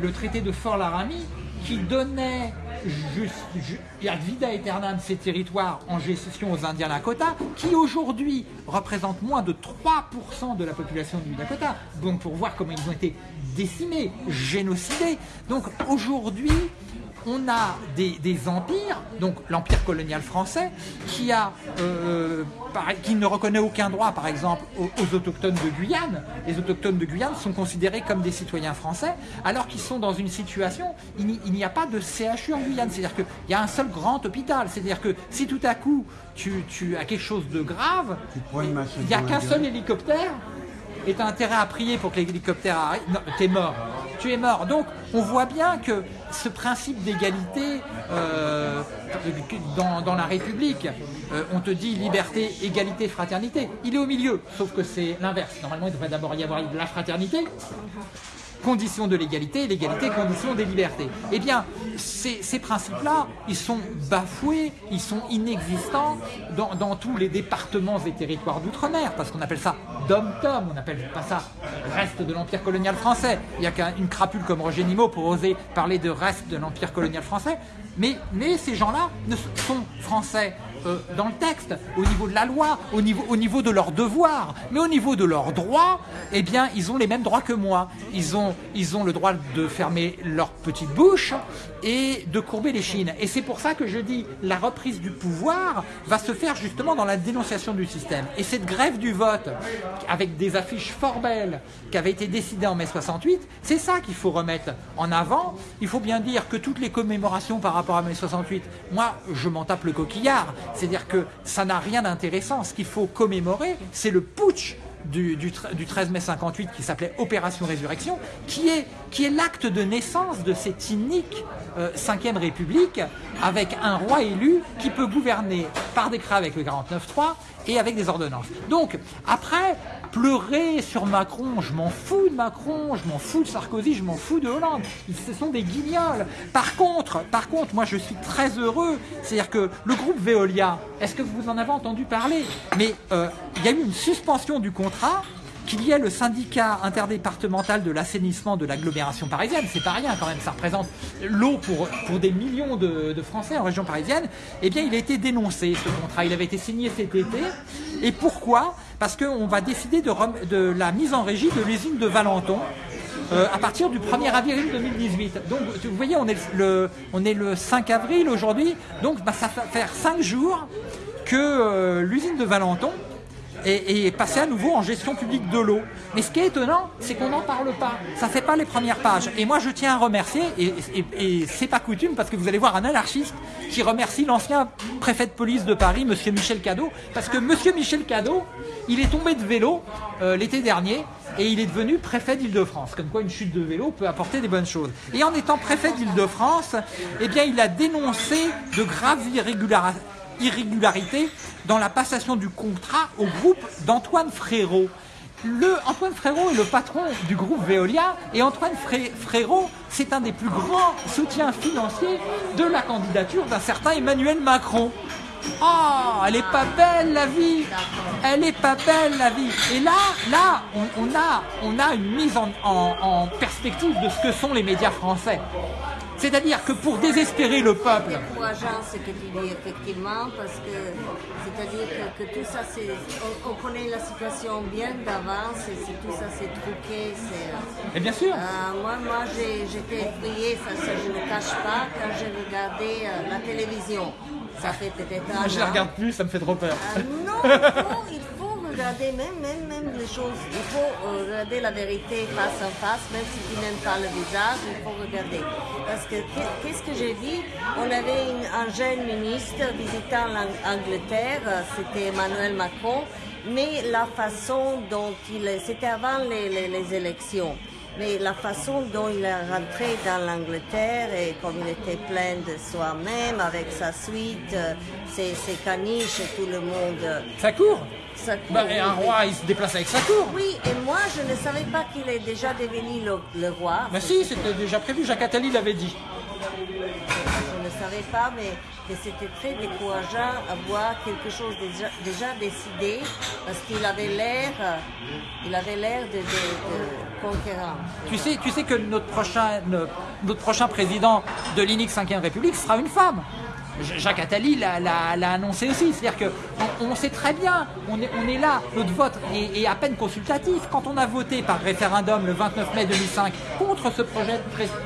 le traité de Fort Laramie, qui donnait ad vida aeternam ces territoires en gestion aux Indiens Lakota, qui aujourd'hui représentent moins de 3% de la population du Dakota. Donc pour voir comment ils ont été décimés, génocidés. Donc aujourd'hui, on a des, des empires, donc l'empire colonial français, qui, a, euh, qui ne reconnaît aucun droit, par exemple, aux, aux autochtones de Guyane. Les autochtones de Guyane sont considérés comme des citoyens français, alors qu'ils sont dans une situation, il n'y- a pas de CHU en Guyane. C'est-à-dire qu'il y a un seul grand hôpital. C'est-à-dire que si tout à coup tu, tu as quelque chose de grave, il n'y a qu'un seul hélicoptère et tu as intérêt à prier pour que l'hélicoptère arrive. Non, t'es mort. Tu es mort. Donc, on voit bien que ce principe d'égalité euh, dans, la République, euh, on te dit liberté, égalité, fraternité. Il est au milieu, sauf que c'est l'inverse. Normalement, il devrait d'abord y avoir de la fraternité, condition de l'égalité, l'égalité, condition des libertés. Eh bien, ces, principes-là, ils sont bafoués, ils sont inexistants dans, tous les départements et territoires d'outre-mer, parce qu'on appelle ça dom-tom, on n'appelle pas ça reste de l'empire colonial français. Il n'y a qu'une crapule comme Roger Nimot pour oser parler de reste de l'empire colonial français. Mais, mais ces gens-là sont français euh, dans le texte, au niveau de la loi, au niveau, au niveau de leurs devoirs, mais au niveau de leurs droits, eh bien, ils ont les mêmes droits que moi. Ils ont, ils ont le droit de fermer leur petite bouche et de courber les chines. Et c'est pour ça que je dis, la reprise du pouvoir va se faire justement dans la dénonciation du système. Et cette grève du vote, avec des affiches fort belles, qui avait été décidée en mai 68, c'est ça qu'il faut remettre en avant. Il faut bien dire que toutes les commémorations par rapport à mai 68, moi, je m'en tape le coquillard. C'est-à-dire que ça n'a rien d'intéressant. Ce qu'il faut commémorer, c'est le putsch du, du, tre- du 13 mai 58 qui s'appelait Opération Résurrection, qui est, qui est l'acte de naissance de cette inique euh, 5ème République avec un roi élu qui peut gouverner par décret avec le 49.3 et avec des ordonnances. Donc, après, pleurer sur Macron, je m'en fous de Macron, je m'en fous de Sarkozy, je m'en fous de Hollande. Ce sont des guignols. Par contre, par contre, moi je suis très heureux. C'est-à-dire que le groupe Veolia, est-ce que vous en avez entendu parler? Mais euh, il y a eu une suspension du contrat qu'il y ait le syndicat interdépartemental de l'assainissement de l'agglomération parisienne, c'est pas rien quand même, ça représente l'eau pour, des millions de, Français en région parisienne, eh bien il a été dénoncé ce contrat, il avait été signé cet été. Et pourquoi? Parce qu'on va décider de, la mise en régie de l'usine de Valenton. euh, à partir du 1er avril 2018. Donc, vous voyez, on est le, on est le 5 avril aujourd'hui. Donc, bah, ça va faire 5 jours que euh, l'usine de Valenton et, passer à nouveau en gestion publique de l'eau. Mais ce qui est étonnant, c'est qu'on n'en parle pas. Ça fait pas les premières pages. Et moi, je tiens à remercier, et, et, et c'est pas coutume, parce que vous allez voir un anarchiste qui remercie l'ancien préfet de police de Paris, Monsieur Michel Cadot, parce que Monsieur Michel Cadot, il est tombé de vélo euh, l'été dernier. Et il est devenu préfet d'Île-de-France. Comme quoi, une chute de vélo peut apporter des bonnes choses. Et en étant préfet d'Île-de-France, eh bien, il a dénoncé de graves irrégularités irrégularité dans la passation du contrat au groupe d'Antoine Frérot. Le, Antoine Frérot est le patron du groupe Veolia et Antoine Fré- Frérot, c'est un des plus grands soutiens financiers de la candidature d'un certain Emmanuel Macron. Oh, elle est pas belle la vie Elle est pas belle la vie Et là, là, on, a, on a une mise en perspective de ce que sont les médias français. C'est-à-dire que pour désespérer le peuple, décourageant ce que tu dis effectivement parce que c'est-à-dire que, que tout ça c'est on, on connaît la situation bien d'avance et c'est- tout ça c'est truqué c'est et bien sûr, euh, moi moi j'étais effrayée ça, ça je ne le cache pas quand j'ai regardé euh, la télévision ça fait peut-être un je la an. regarde plus, ça me fait trop peur. Ah, non, il faut, il faut regarder même, même, même les choses. Il faut regarder la vérité face en face, même si tu n'aimes pas le visage, il faut regarder. Parce que qu'est- qu'est-ce que j'ai dit? On avait un jeune ministre visitant l'Angleterre, c'était Emmanuel Macron, mais la façon dont il... C'était avant les- les élections. Mais la façon dont il est rentré dans l'Angleterre et comme il était plein de soi-même avec sa suite, euh, ses, ses caniches et tout le monde. Ça court sa cour, Bah, et un roi, il se déplace avec sa cour. Oui, et moi je ne savais pas qu'il est déjà devenu le, le roi. Bah si, c'était déjà prévu, Jacques Attali l'avait dit. Je ne savais pas, mais, mais c'était très décourageant à voir quelque chose déjà, déjà décidé parce qu'il avait l'air, il avait l'air de, conquérant. Tu sais, tu sais que notre prochain, notre prochain président de l'INIC 5e République sera une femme. Jacques Attali l'a- annoncé aussi. C'est-à-dire que on, sait très bien, on est, on est là, notre vote est, à peine consultatif. Quand on a voté par référendum le 29 mai 2005 contre ce projet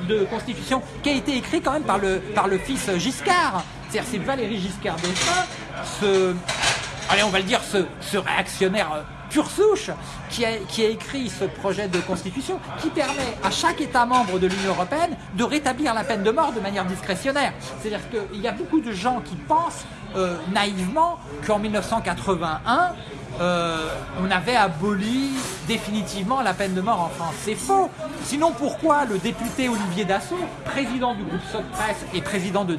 de, de constitution qui a été écrit quand même par le, par le fils Giscard, c'est-à-dire c'est Valéry Giscard d'Estaing, ce, allez, on va le dire, ce, réactionnaire euh, pure souche qui a, qui a écrit ce projet de constitution qui permet à chaque État membre de l'Union européenne de rétablir la peine de mort de manière discrétionnaire. C'est-à-dire qu'il y a beaucoup de gens qui pensent euh, naïvement qu'en 1981, euh, on avait aboli définitivement la peine de mort en France. C'est faux. Sinon, pourquoi le député Olivier Dassault, président du groupe Socpresse et président du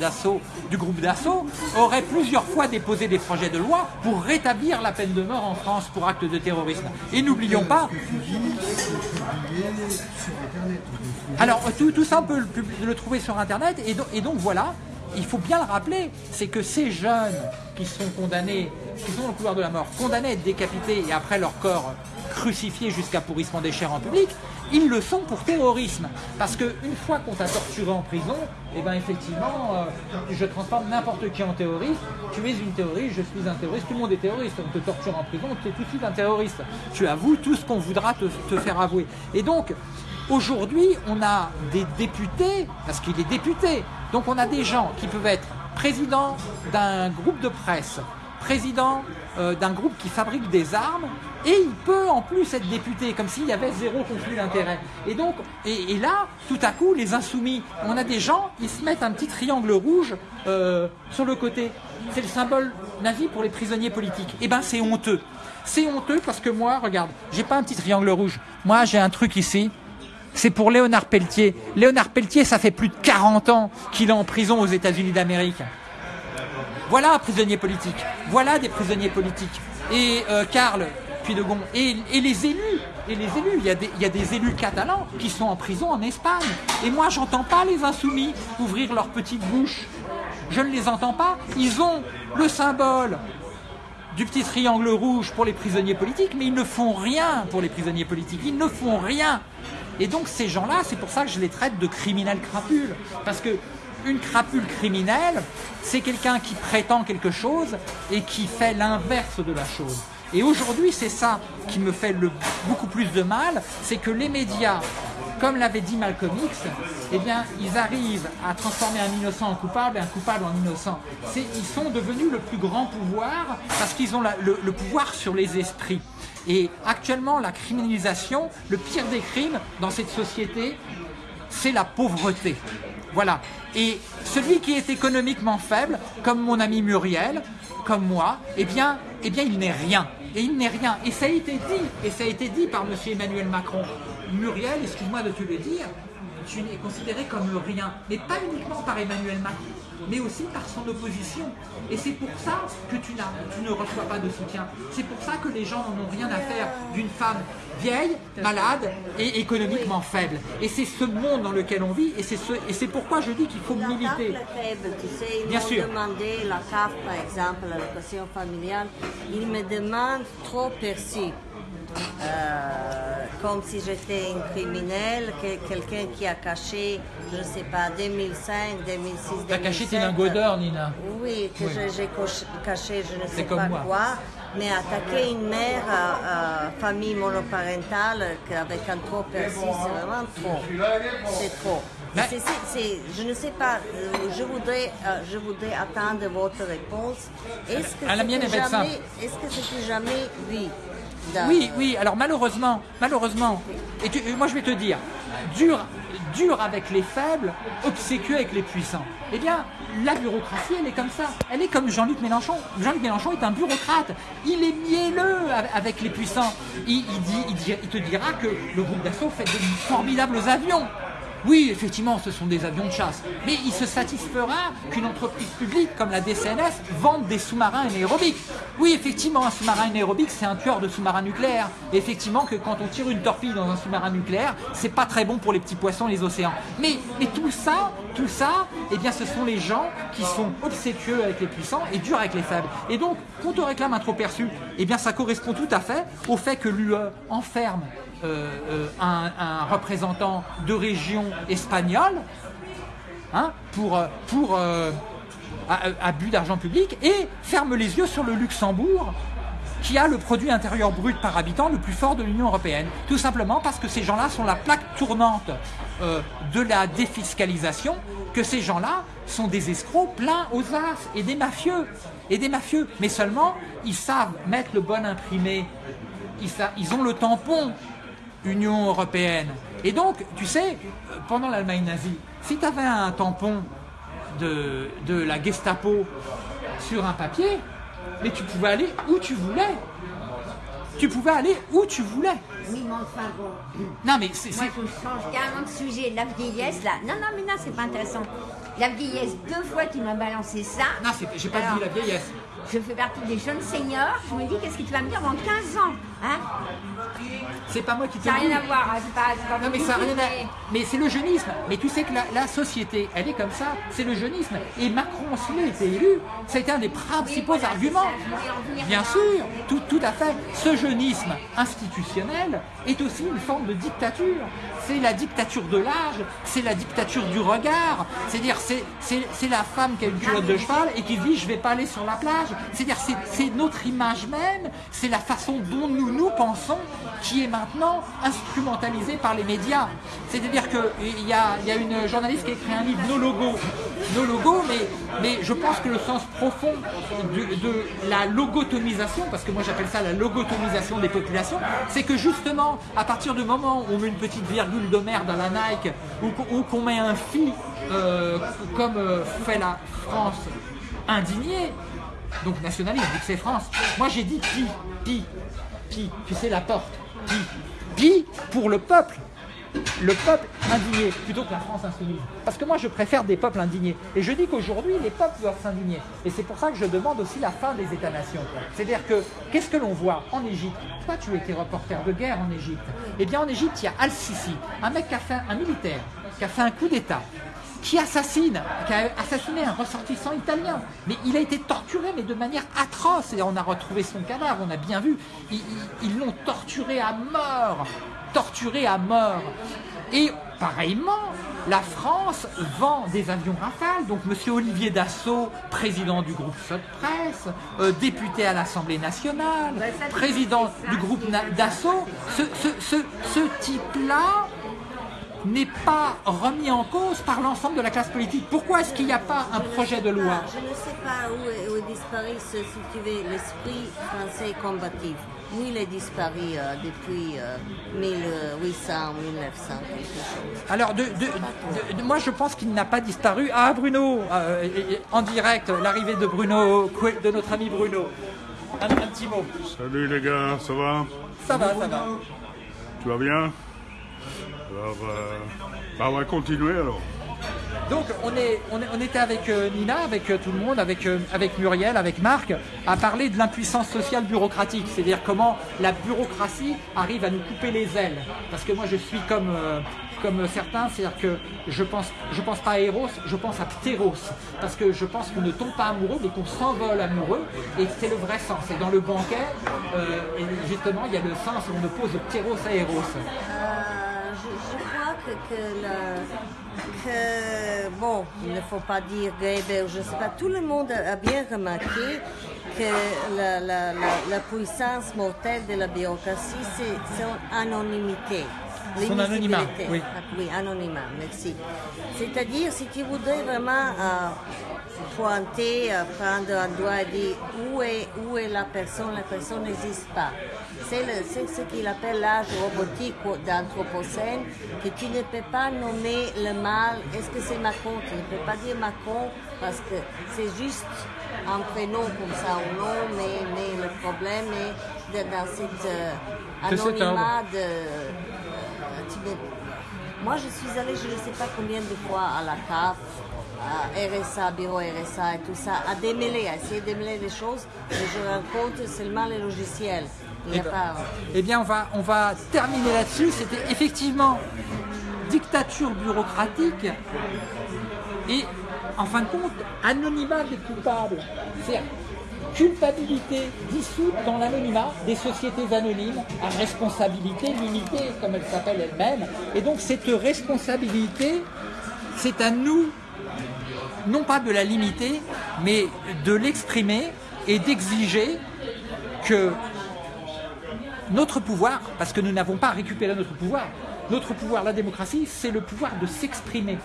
groupe Dassault, aurait plusieurs fois déposé des projets de loi pour rétablir la peine de mort en France pour acte de terrorisme? Et n'oublions pas, alors tout, ça on peut le, trouver sur internet et donc voilà, il faut bien le rappeler, c'est que ces jeunes qui sont condamnés, qui sont dans le couloir de la mort, condamnés à être décapités et après leur corps crucifié jusqu'à pourrissement des chairs en public, ils le sont pour terrorisme. Parce qu'une fois qu'on t'a torturé en prison, et ben effectivement, euh, je transforme n'importe qui en terroriste. Tu es une terroriste, je suis un terroriste, tout le monde est terroriste. On te torture en prison, tu es tout de suite un terroriste. Tu avoues tout ce qu'on voudra te faire avouer. Et donc, Aujourd'hui, on a des députés, parce qu'il est député, donc on a des gens qui peuvent être présidents d'un groupe de presse, président euh, d'un groupe qui fabrique des armes, et il peut en plus être député, comme s'il y avait zéro conflit d'intérêt. Et donc, et, là, tout à coup, les insoumis, on a des gens, ils se mettent un petit triangle rouge euh, sur le côté. C'est le symbole nazi pour les prisonniers politiques. Eh ben, c'est honteux. C'est honteux parce que moi, regarde, j'ai pas un petit triangle rouge. Moi, j'ai un truc ici c'est pour Léonard Pelletier. Léonard Pelletier, ça fait plus de 40 ans qu'il est en prison aux États-Unis d'Amérique. Voilà un prisonnier politique. Voilà des prisonniers politiques. Et euh, Karl Puy-de-Gond. Et, et les élus. Et les élus. Il y, a des, élus catalans qui sont en prison en Espagne. Et moi, j'entends pas les insoumis ouvrir leur petite bouche. Je ne les entends pas. Ils ont le symbole du petit triangle rouge pour les prisonniers politiques, mais ils ne font rien pour les prisonniers politiques. Ils ne font rien. Et donc ces gens-là, c'est pour ça que je les traite de criminels crapules. Parce que une crapule criminelle, c'est quelqu'un qui prétend quelque chose et qui fait l'inverse de la chose. Et aujourd'hui, c'est ça qui me fait beaucoup plus de mal, c'est que les médias, comme l'avait dit Malcolm X, eh bien, ils arrivent à transformer un innocent en coupable et un coupable en innocent. Ils sont devenus le plus grand pouvoir parce qu'ils ont le pouvoir sur les esprits. Et actuellement, la criminalisation, le pire des crimes dans cette société, c'est la pauvreté. Voilà. Et celui qui est économiquement faible, comme mon ami Muriel, comme moi, eh bien, eh bien il n'est rien. Et il n'est rien. Et ça a été dit, et ça a été dit par M. Emmanuel Macron. Muriel, excuse-moi de te le dire, tu es considéré comme rien. Mais pas uniquement par Emmanuel Macron, mais aussi par son opposition. Et c'est pour ça que tu, tu ne reçois pas de soutien. C'est pour ça que les gens n'en ont rien à faire d'une femme vieille, malade et économiquement faible. Et c'est ce monde dans lequel on vit, et c'est ce, pourquoi je dis qu'il faut La militer. faible, tu sais, ils Bien sûr. demandé la CAF, par exemple, l'allocation familiale. Ils me demandent trop perçu. Euh, comme si j'étais une criminelle, que- quelqu'un qui a caché, je ne sais pas, 2005, 2006, 2007. T'as caché tes lingots d'or, Nina. Oui, que Oui. j'ai caché je ne sais pas moi. quoi. Mais attaquer une mère famille monoparentale avec un trop perçu, c'est vraiment trop. C'est trop. Mais- je ne sais pas, euh, je voudrais, euh, je voudrais attendre votre réponse. Est-ce que Ah, c'était jamais, simple. est-ce que jamais dans- Oui, oui, alors malheureusement, malheureusement, et tu- et moi je vais te dire, dur, dur avec les faibles, obséquieux avec les puissants. Eh bien, la bureaucratie, elle est comme ça. Elle est comme Jean-Luc Mélenchon. Jean-Luc Mélenchon est un bureaucrate. Il est mielleux av- avec les puissants. Il, il dit, il, dit- il te dira que le groupe d'assaut fait de formidables avions. Oui, effectivement, ce sont des avions de chasse. Mais il se satisfera qu'une entreprise publique comme la DCNS vende des sous-marins anaérobiques. Oui, effectivement, un sous-marin anaérobique, c'est un tueur de sous-marins nucléaires. Et effectivement, que quand on tire une torpille dans un sous-marin nucléaire, c'est pas très bon pour les petits poissons et les océans. Mais, mais tout ça, tout ça, eh bien, ce sont les gens qui sont obséquieux avec les puissants et durs avec les faibles. Et donc, quand on réclame un trop perçu, eh bien, ça correspond tout à fait au fait que l'UE enferme euh, euh, un, représentant de région espagnole hein, pour, euh, pour abus d'argent public et ferme les yeux sur le Luxembourg qui a le produit intérieur brut par habitant le plus fort de l'Union européenne. Tout simplement parce que ces gens-là sont la plaque tournante de la défiscalisation, que ces gens-là sont des escrocs pleins aux as et des mafieux. Et des mafieux. Mais seulement, ils savent mettre le bon imprimé. Ils, ils ont le tampon Union européenne. Et donc, tu sais, pendant l'Allemagne nazie, si tu avais un tampon de, de la Gestapo sur un papier, mais tu pouvais aller où tu voulais. Tu pouvais aller où tu voulais. Oui, mais enfin bon. Non, mais c'est. Moi, je change carrément de sujet. La vieillesse, là. Non, non, mais non, c'est pas intéressant. La vieillesse, deux fois, tu m'as balancé ça. Non, j'ai pas Alors, dit la vieillesse. Je fais partie des jeunes seniors. Je me dis, qu'est-ce que tu vas me dire dans 15 ans? Hein C'est pas moi qui te Ça n'a le rien à voir. hein, C'est pas, c'est pas Non mais ça rien à... mais- c'est le jeunisme. Mais tu sais que la, la société, elle est comme ça. C'est le jeunisme. Et Macron, s'il a été élu, ça a été un des principaux Oui, voilà, arguments. Bien sûr, tout, tout à fait. Ce jeunisme institutionnel est aussi une forme de dictature. C'est la dictature de l'âge, c'est la dictature du regard. C'est-à-dire, c'est, la femme qui a une culotte de cheval et qui dit je vais pas aller sur la plage. C'est-à-dire, c'est, c'est notre image même, c'est la façon dont nous nous pensons qui est maintenant instrumentalisée par les médias. C'est-à-dire qu'il y a, y a une journaliste qui a écrit un livre, Nos logos. Nos logos, mais, je pense que le sens profond de, la logotomisation, parce que moi j'appelle ça la logotomisation des populations, c'est que justement, à partir du moment où on met une petite virgule de merde à la Nike, ou, qu'on- met un phi, euh, comme euh, fait la France indignée, donc nationaliste, vu que c'est France, moi j'ai dit pi, pi, pi, tu sais la porte, pi, pi pour le peuple le peuple indigné plutôt que la France insoumise. Parce que moi, je préfère des peuples indignés. Et je dis qu'aujourd'hui, les peuples doivent s'indigner. Et c'est pour ça que je demande aussi la fin des États-nations. C'est-à-dire que, qu'est-ce que l'on voit en Égypte? Toi, tu étais reporter de guerre en Égypte? Eh bien, en Égypte, il y a Al-Sisi, un mec qui a fait, un militaire, qui a fait un coup d'État qui assassine, qui a assassiné un ressortissant italien. Mais il a été torturé, mais de manière atroce. Et on a retrouvé son cadavre, on a bien vu. Ils- l'ont torturé à mort. Torturé à mort. Et pareillement, la France vend des avions Rafale. Donc, Monsieur Olivier Dassault, président du groupe Sud Presse, euh, député à l'Assemblée nationale, président du groupe Dassault, ce, ce- ce- ce type-là n'est pas remis en cause par l'ensemble de la classe politique. Pourquoi est-ce qu'il n'y a pas un projet de loi? Ah, Je ne sais pas où est, où ce- si tu veux, l'esprit français combatif. Où il est disparu euh, depuis euh, 1800, 1900, quelque chose. Alors, de, de- de- de- moi, je pense qu'il n'a pas disparu. Ah, Bruno, euh, en direct, l'arrivée de Bruno, de notre ami Bruno. Un, un petit mot. Salut les gars, ça va? Ça va, ça va. Tu vas bien? Alors, euh, bah, on va continuer alors. Donc on, est, on, est- on était avec euh, Nina, avec euh, tout le monde, avec, euh, avec Muriel, avec Marc, à parler de l'impuissance sociale bureaucratique, c'est-à-dire comment la bureaucratie arrive à nous couper les ailes. Parce que moi je suis comme, euh, comme certains, c'est-à-dire que je pense, je pense pas à Eros, je pense à Pteros. Parce que je pense qu'on ne tombe pas amoureux, mais qu'on s'envole amoureux, et c'est le vrai sens. Et dans le banquet, euh, et justement, il y a le sens où on oppose Pteros à Eros. Que, que, bon, il ne faut pas dire Weber, je ne sais pas, tout le monde a bien remarqué que la, la- la- la puissance mortelle de la bureaucratie, c'est son anonymité. Son anonymat, oui. Ah, Oui, anonymat, merci. C'est-à-dire, si tu voudrais vraiment euh, pointer, euh, prendre un doigt et dire où est, où est la personne, la personne n'existe pas. C'est ce qu'il appelle l'âge robotique d'Anthropocène, que tu ne peux pas nommer le mal. Est-ce que c'est Macron? Tu ne peux pas dire Macron parce que c'est juste un prénom comme ça ou non, mais, mais le problème est de- dans cet euh, anonymat de... tu moi, je suis allée, je ne sais pas combien de fois à la CAF, à RSA, bureau RSA et tout ça, à démêler, à essayer de démêler les choses, et je rencontre seulement les logiciels. Il n'y a Eh ben, pas... Eh bien, on va, on va terminer là-dessus. C'était effectivement dictature bureaucratique et, en fin de compte, anonymat des coupables. Culpabilité dissoute dans l'anonymat des sociétés anonymes à responsabilité limitée, comme elle s'appelle elle-même. Et donc, cette responsabilité, c'est à nous non pas de la limiter, mais de l'exprimer et d'exiger que notre pouvoir, parce que nous n'avons pas récupéré notre pouvoir, notre pouvoir, la démocratie, c'est le pouvoir de s'exprimer.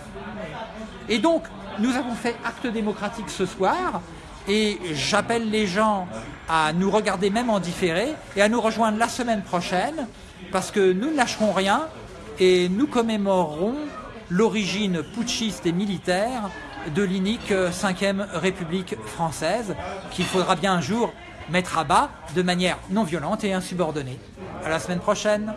Et donc, nous avons fait acte démocratique ce soir, et j'appelle les gens à nous regarder même en différé et à nous rejoindre la semaine prochaine, parce que nous ne lâcherons rien et nous commémorerons l'origine putschiste et militaire de l'inique 5e République française, qu'il faudra bien un jour mettre à bas de manière non violente et insubordonnée. À la semaine prochaine.